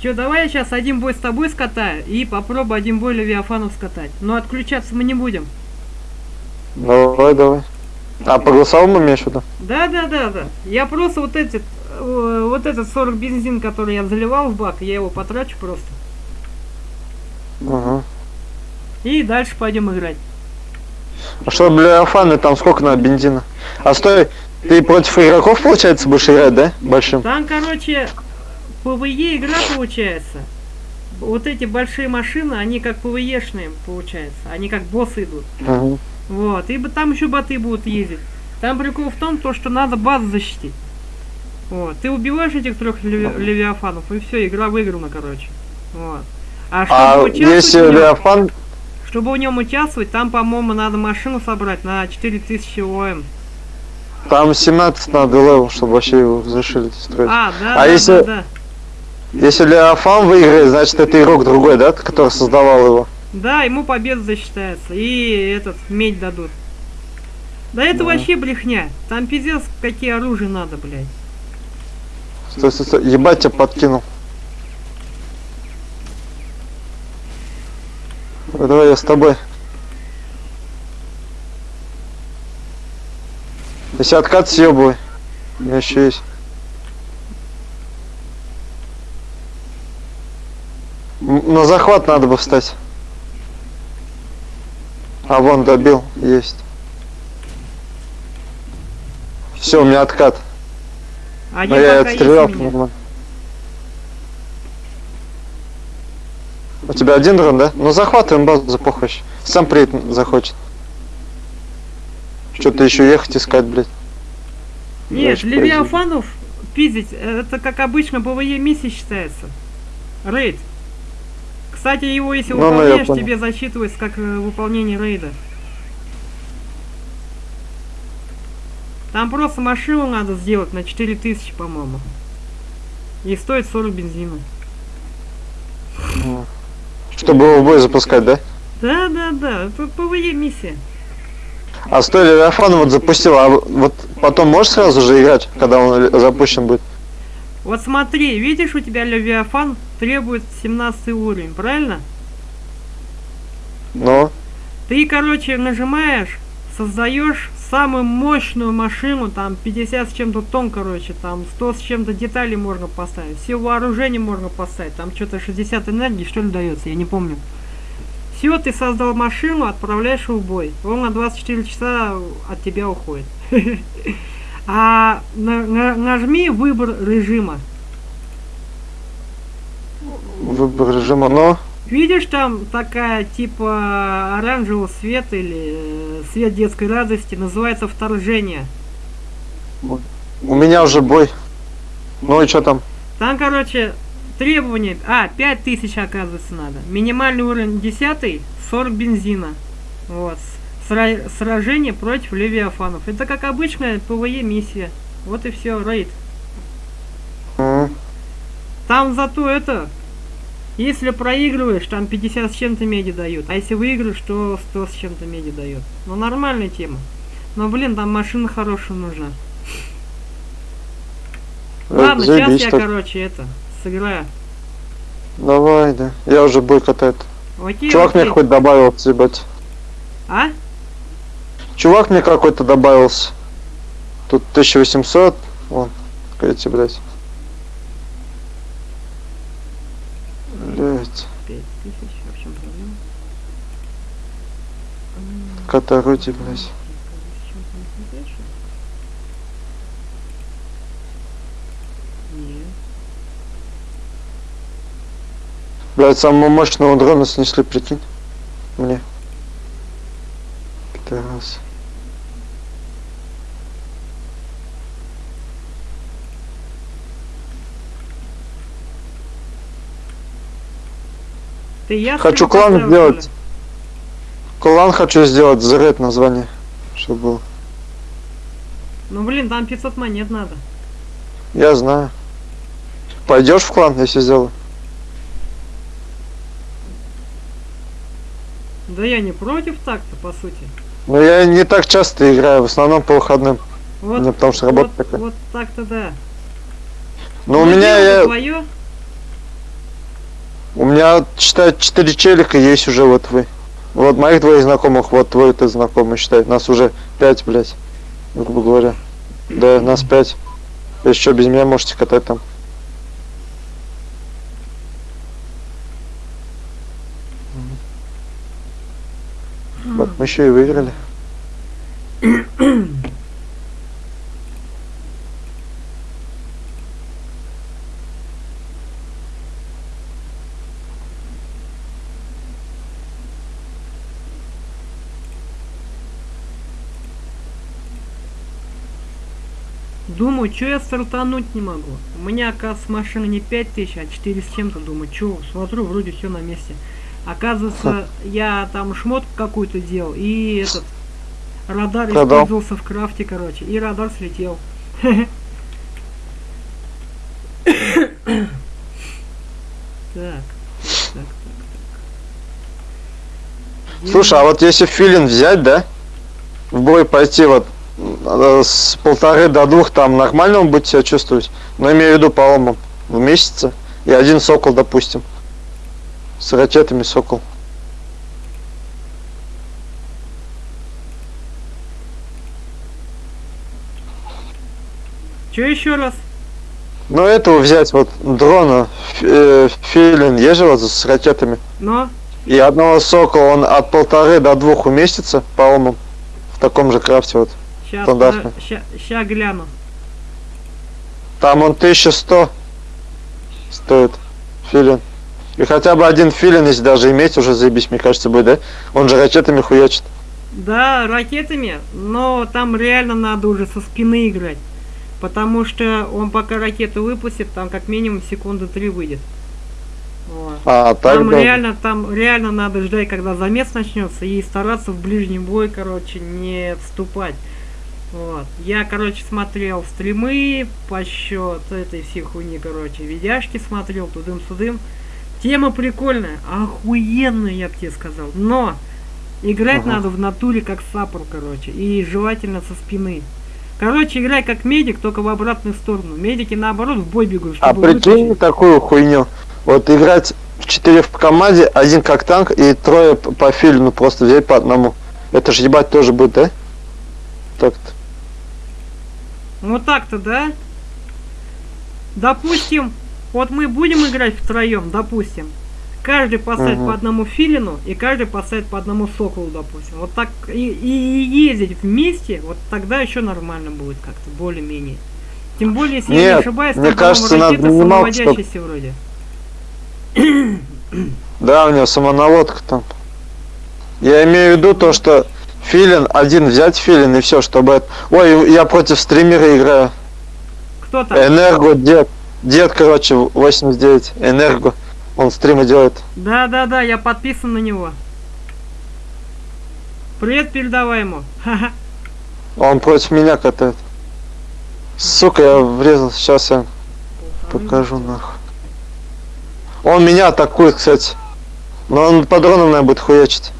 Че, давай я сейчас один бой с тобой скатаю и попробую один бой Левиафанов скатать. Но отключаться мы не будем. Давай, давай. А, по голосовому имеешь в виду? Да, да, да, да. Я просто вот этот, э, вот этот 40 бензин, который я заливал в бак, я его потрачу просто. Ага. И дальше пойдем играть. А что, бля, фаны, там сколько на бензина? А стой, ты против игроков, получается, будешь играть, да? Большим? Там, короче, PVE игра получается. Вот эти большие машины, они как PVE шные получается. Они как боссы идут. Ага. Вот. И б- там еще боты будут ездить. Там прикол в том, то, что надо базу защитить. Вот. Ты убиваешь этих трех леви- левиафанов, и все, игра выиграна, короче. Вот. А чтобы А если нем- Левиафан, чтобы в нем участвовать, там, по-моему, надо машину собрать на 4000 ОМ. там 17 надо level, чтобы вообще его разрешили строить. А, да, А да, если- да, да. Если Левиафан выиграет, значит это игрок другой, да, который создавал его? Да, ему победа засчитается. И этот, медь дадут. Да это Да. вообще брехня. Там пиздец, какие оружия надо, блядь. Стой, стой, стой, ебать тебя подкинул. Давай, я с тобой. Если откат съебывай. У меня еще есть. На захват надо бы встать. А вон добил, есть. Все, у меня откат. Один Но я отстрелял у тебя один дрон, да? Ну захватываем базу вообще. Сам приедет, захочет. Что-то еще ехать искать, блядь. Нет, Дальше Левиафанов пиздить, это как обычно PVE миссия считается. Рейд. Кстати, его если Ну, ну, выполняешь, тебе засчитывается как э, выполнение рейда. Там просто машину надо сделать на 4000, по-моему. И стоит 40 бензина. Ну. Чтобы его в бой запускать, да? Да, да, да, это PVE миссия. А стой, Левиафан вот запустил, а вот потом можешь сразу же играть, когда он запущен будет? Вот смотри, видишь, у тебя Левиафан требует 17 уровень, правильно? Ну, Ты, короче, нажимаешь, создаешь самую мощную машину, там 50 с чем-то тонн, короче, там 100 с чем-то деталей можно поставить, все вооружение можно поставить, там что-то 60 энергии, что ли, дается, я не помню. Все, ты создал машину, отправляешь в бой. Он на 24 часа от тебя уходит. А на- на- нажми выбор режима. Выбор режима, ну, Видишь, там такая типа оранжевого света или э, свет детской радости, называется вторжение. у меня уже бой. Ну и что там? Там, короче, требования... А, 5000 оказывается надо. Минимальный уровень 10, 40 бензина. Вот. Сра- сражение против левиафанов. Это как обычная PVE миссия. Вот и все, рейд. М, Там зато это, если проигрываешь, там 50 с чем-то меди дают. А если выиграешь, то 100 с чем-то меди дают. Ну, нормальная тема. Но, блин, там машина хорошая нужна. это Ладно, сейчас я, так. короче, это, сыграю. Давай, да. Я уже бой катает. Окей, Чувак мне окей. хоть добавился, ебать. А? Чувак мне какой-то добавился. Тут 1800. Вон, эти, блядь. Блядь. 5000, а в чем проблема? Катароти, блядь. С чем-то не хватает, что ли? Нет. Блядь, самого мощного дрона снесли, прикинь. Мне. Пидорас. Ты я Хочу клан сделать. Клан хочу сделать, заряд название. Чтобы был. Ну блин, там 500 монет надо. Я знаю. Пойдешь в клан, если сделаю? Да я не против так-то, по сути. Но я не так часто играю, в основном по выходным. Вот, Ну, потому что работа вот, такая. вот так-то да. Но у Ну, меня я, твое. У меня считай 4 челика есть уже вот вы. Вот моих двоих знакомых, вот твой ты знакомый, считай. Нас уже 5, блядь. Грубо говоря. Да, нас 5. Если что, без меня можете катать там. Вот мы еще и выиграли. Думаю, что я стартануть не могу. У меня, оказывается, машина не 5000, а 4 с чем-то. Думаю, что, смотрю, вроде все на месте. Оказывается, я там шмотку какую-то делал, и этот радар Продал. использовался в крафте, короче, и радар слетел. Так. Слушай, а вот если филин взять, да? В бой пойти вот с полторы до двух там нормально он будет себя чувствовать. Но имею в виду по омам в месяце. И один сокол, допустим. С ракетами сокол. Че еще раз? Ну этого взять вот дрона э, филин вот с ракетами. Но, И одного сокола он от полторы до двух уместится по омам. В таком же крафте вот. Сейчас, Стандартно. ща, гляну. Там он 1100 стоит филин. И хотя бы один филин, если даже иметь, уже заебись, мне кажется, будет, да? Он же ракетами хуячит. Да, ракетами, но там реально надо уже со спины играть. Потому что он пока ракету выпустит, там как минимум секунды три выйдет. Вот. А, так Там да. реально, там реально надо ждать, когда замес начнется, и стараться в ближний бой, короче, не вступать. Вот. Я, короче, смотрел стримы по счет этой всей хуйни, короче, видяшки смотрел, тудым-судым. Тема прикольная, охуенная, я бы тебе сказал. Но играть Ага. надо в натуре как саппор, короче, и желательно со спины. Короче, играй как медик, только в обратную сторону. Медики наоборот в бой бегут, А прикинь вытащить. такую хуйню. Вот играть в 4 в команде, один как танк и трое по филину просто взять по одному. Это же ебать тоже будет, да? Так-то. Вот так-то, да? Допустим, вот мы будем играть втроем, допустим. Каждый поставит Мгм. по одному филину, и каждый поставит по одному соколу, допустим. Вот так и, и- ездить вместе, вот тогда еще нормально будет как-то, более-менее. Тем более, если я не Нет, ошибаюсь, мне кажется, надо минималку, чтоб- вроде. Да, у него самонаводка там. Я имею в виду то, что филин, один взять филин и все, чтобы... Ой, я против стримера играю. Кто там? Энерго, дед. Дед, короче, 89. Энерго. Он стримы делает. Да-да-да, я подписан на него. Привет передавай ему. Он против меня катает. Сука, я врезал. Сейчас я покажу нахуй. Он меня атакует, кстати. Но он по дронам, наверное, будет хуячить.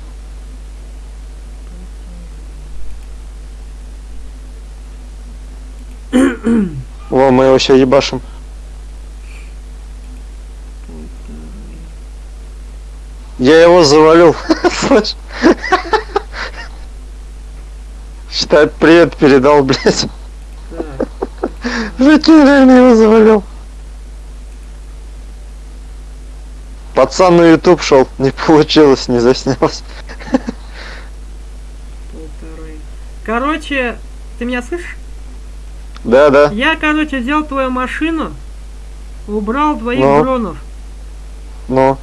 Во, мы его сейчас ебашим. Я его завалил. Считай, привет передал, блядь. Прикинь, реально его завалил. Пацан на YouTube шел, не получилось, не заснялось. Короче, ты меня слышишь? Да, да. Я, короче, взял твою машину, убрал двоих Ну. дронов. Ну,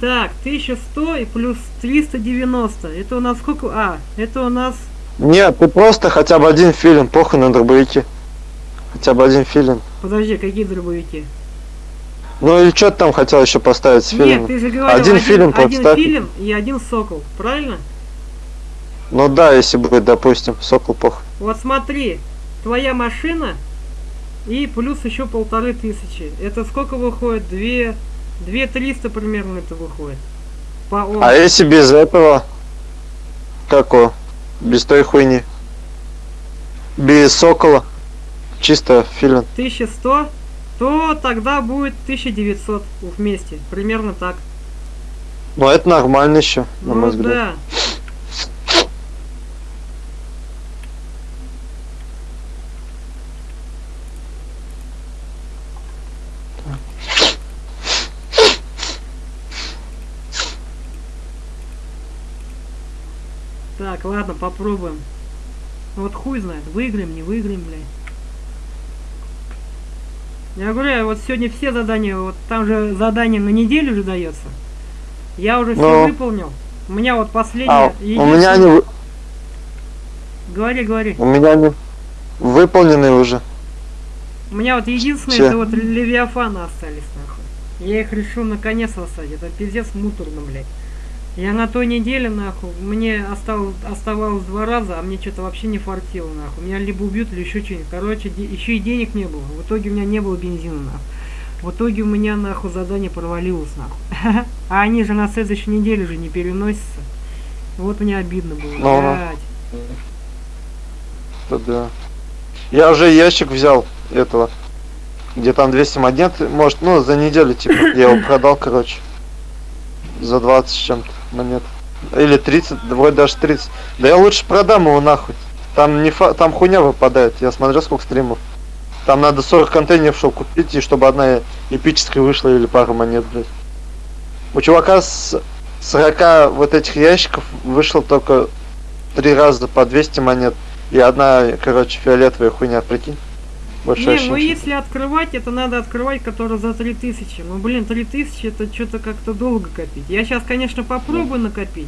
Так, 1100 и плюс 390. Это у нас сколько? А, это у нас... нет, ты просто хотя бы один филин, похуй на дробовики. Хотя бы один филин. Подожди, какие дробовики? Ну или что ты там хотел еще поставить с Нет, филином? ты же говорил Один филин один филин и один сокол, правильно? Ну да, если будет, допустим, сокол похуй. Вот смотри, твоя машина и плюс еще полторы тысячи. Это сколько выходит? Две... Две триста примерно это выходит. По. А если без этого? Как его? Без той хуйни. Без сокола. Чисто филин. 1100, то тогда будет 1900 вместе. Примерно так. Ну это нормально еще, на ну мой взгляд. да. Так, ладно, попробуем. Ну Вот хуй знает, выиграем, не выиграем, блядь. Я говорю, вот сегодня все задания, вот там же задание на неделю же дается. Я уже все Ну. выполнил. У меня вот последнее. А, у меня вы- Говори, говори. у меня они выполнены уже. У меня вот единственное, Чё? это вот левиафаны остались, нахуй. Я их решил наконец оставить. Это пиздец муторно, блядь. Я на той неделе, нахуй, мне осталось, оставалось два раза, а мне что-то вообще не фартило, нахуй. Меня либо убьют, или еще что-нибудь. Короче, еще и денег не было. В итоге у меня не было бензина, нахуй. В итоге у меня, нахуй, задание провалилось, нахуй. А они же на следующей неделе же не переносятся. Вот мне обидно было. Ну, ну. блядь. Это да. Я уже ящик взял этого. Где там 200 монет, может, ну, за неделю, типа. Я его продал, короче. За 20 с чем-то монет. Или 30, да вроде даже 30. Да я лучше продам его нахуй. Там не фа... там хуйня выпадает. Я смотрю, сколько стримов. Там надо 40 контейнеров, чтобы купить, и чтобы одна эпическая вышла или пару монет, блядь. У чувака с 40 вот этих ящиков вышло только три раза по 200 монет. И одна, короче, фиолетовая хуйня, прикинь. Больше Не, ну если открывать, это надо открывать, который за 3000. Ну, блин, 3000 это что-то как-то долго копить. Я сейчас, конечно, попробую накопить.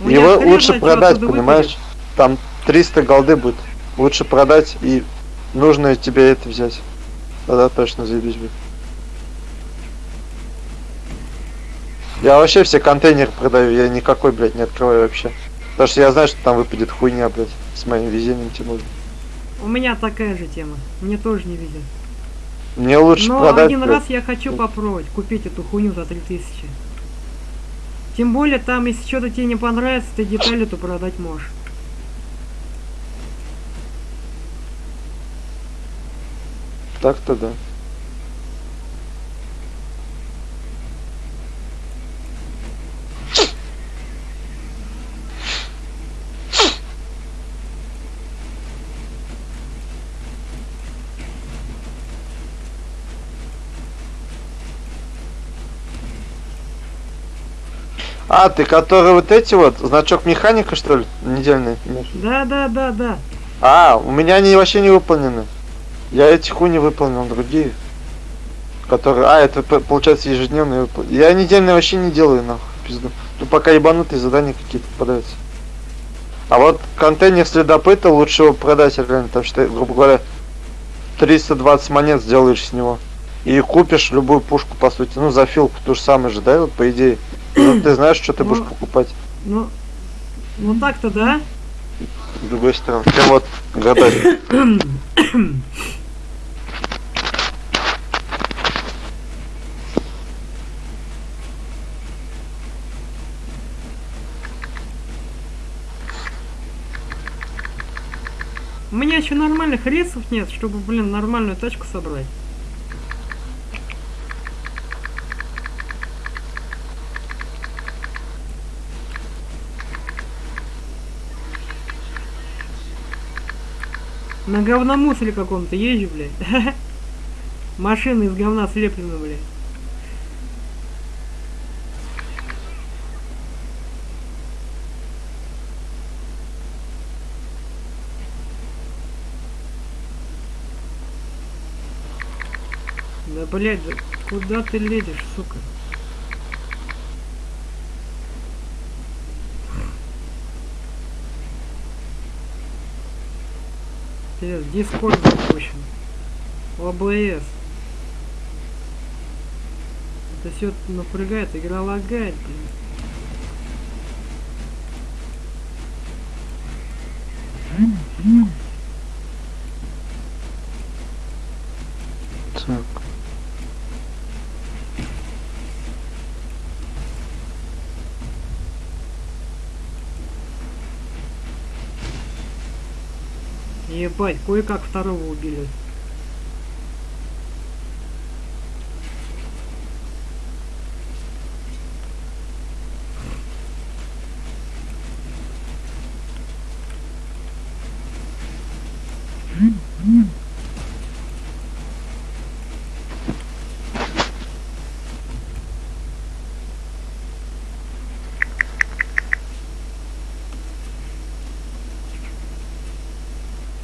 У Его лучше продать, понимаешь? Там 300 голды будет. Лучше продать и нужно тебе это взять. Тогда точно заебись будет. Я вообще все контейнеры продаю, я никакой, блядь, не открываю вообще. Потому что я знаю, что там выпадет хуйня, блядь, с моим везением тем более. У меня такая же тема. Мне тоже не везет. Мне лучше Но продать. один раз я хочу попробовать купить эту хуйню за 3000. Тем более там, если что-то тебе не понравится, ты детали то продать можешь. Так-то да. А, ты который вот эти вот, значок механика, что ли, недельный? Да, да, да, да. А, у меня они вообще не выполнены. Я эти хуйни выполнил, другие. Которые... А, это получается ежедневные выпол- Я недельные вообще не делаю, нахуй, пизду. Ну пока ебанутые задания какие-то попадаются. А вот контейнер следопыта лучше его продать реально, потому что, грубо говоря, 320 монет сделаешь с него. И купишь любую пушку, по сути. Ну, за филку то же самое же, да, вот по идее. Ну, ты знаешь, что ты будешь Ну. покупать. Ну, ну так-то да. С другой стороны. Прям вот гадать. У меня еще нормальных рейсов нет, чтобы, блин, нормальную тачку собрать. На говномусоре каком-то езжу, блядь. Машины из говна слеплены, блядь. Да, блядь, да куда ты лезешь, сука? Пиздец, дискорд запущен. ОБС. Это все напрягает, игра лагает, блин. Так. Ебать, кое-как второго убили.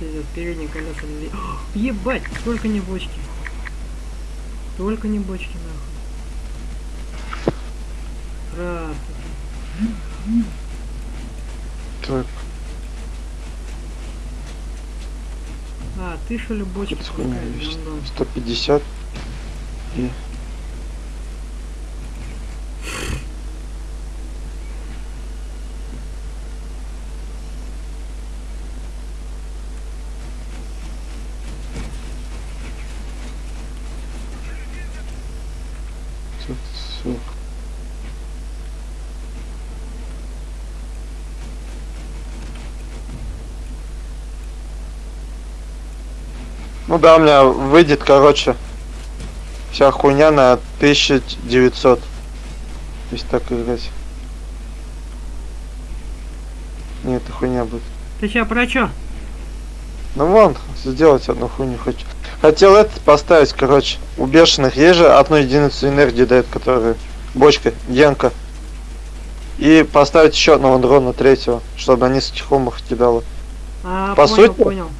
Пиздец, передние колеса не... О, Ебать, только не бочки. Только не бочки, нахуй. Здравствуйте. Так. А, ты что ли бочки Тут хуйня пускаешь, есть. Гондон? 150. И... Тут всё. Ну да, у меня выйдет, короче, вся хуйня на 1900. Если так играть. Не, это хуйня будет. Ты сейчас про чё? Ну вон, сделать одну хуйню хочу. Хотел этот поставить, короче. У бешеных есть же одну единицу энергии дает, которая бочка, генка. И поставить еще одного дрона третьего, чтобы на нескольких умах кидало. А, По понял, сути- понял.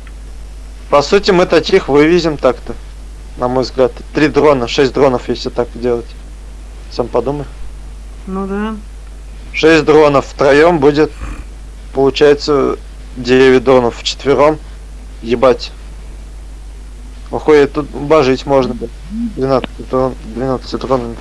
По сути, мы таких вывезем так-то. На мой взгляд. Три дрона, шесть дронов, если так делать. Сам подумай. Ну да. Шесть дронов втроем будет, получается, 9 дронов вчетвером. Ебать. Охуеть, тут божить можно. блядь. 12 дрон, 12 дронами.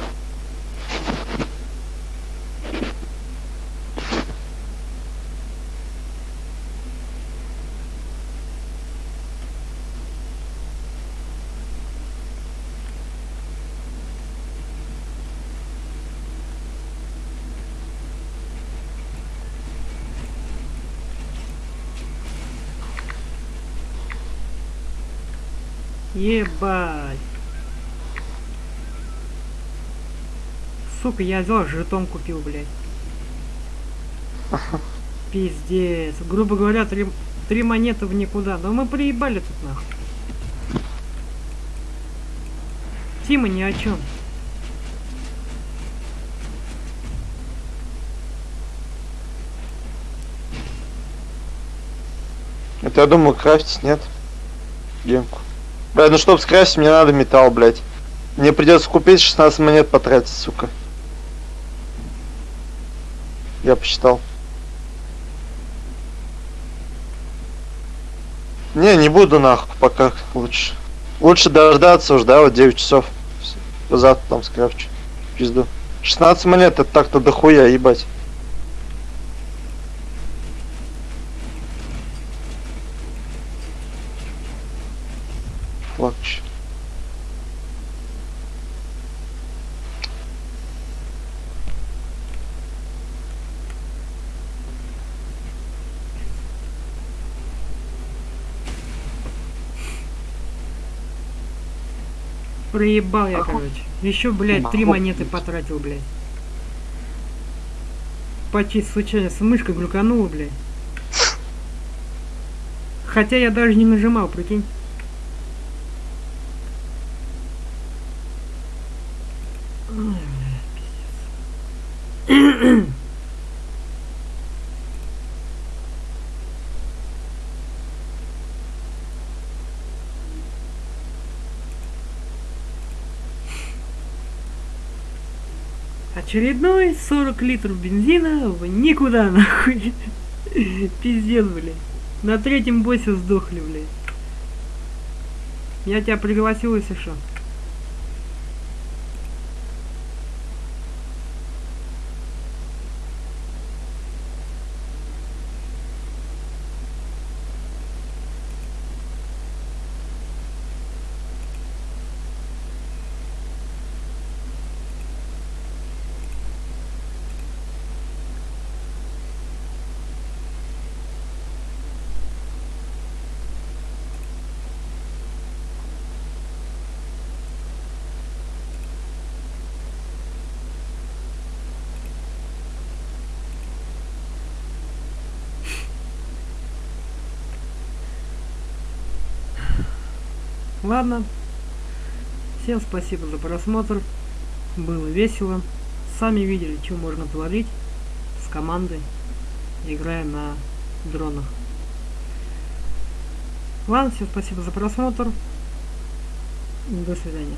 Ебать. Сука, я взял, жетон купил, блядь. Пиздец. Грубо говоря, три, три монеты в никуда. Да мы приебали тут нахуй. Тима ни о чем. Это я думаю крафтить, нет? Гемку. Блядь, ну чтоб скрафтить, мне надо металл, блядь. Мне придется купить 16 монет потратить, сука. Я посчитал. Не, не буду нахуй пока лучше. Лучше дождаться уж, да, вот 9 часов. Завтра там скрафчу. Пизду. 16 монет это так-то дохуя, ебать. Еще. Проебал я, короче. Еще, блядь, три монеты потратил, блядь. Почти случайно с мышкой глюканула, блядь. Хотя я даже не нажимал, прикинь. Очередной 40 литров бензина в никуда, нахуй. Пиздец, блядь. На третьем боссе сдохли, блядь. Я тебя пригласил, если что. Ладно. Всем спасибо за просмотр. Было весело. Сами видели, что можно творить с командой, играя на дронах. Ладно, всем спасибо за просмотр. До свидания.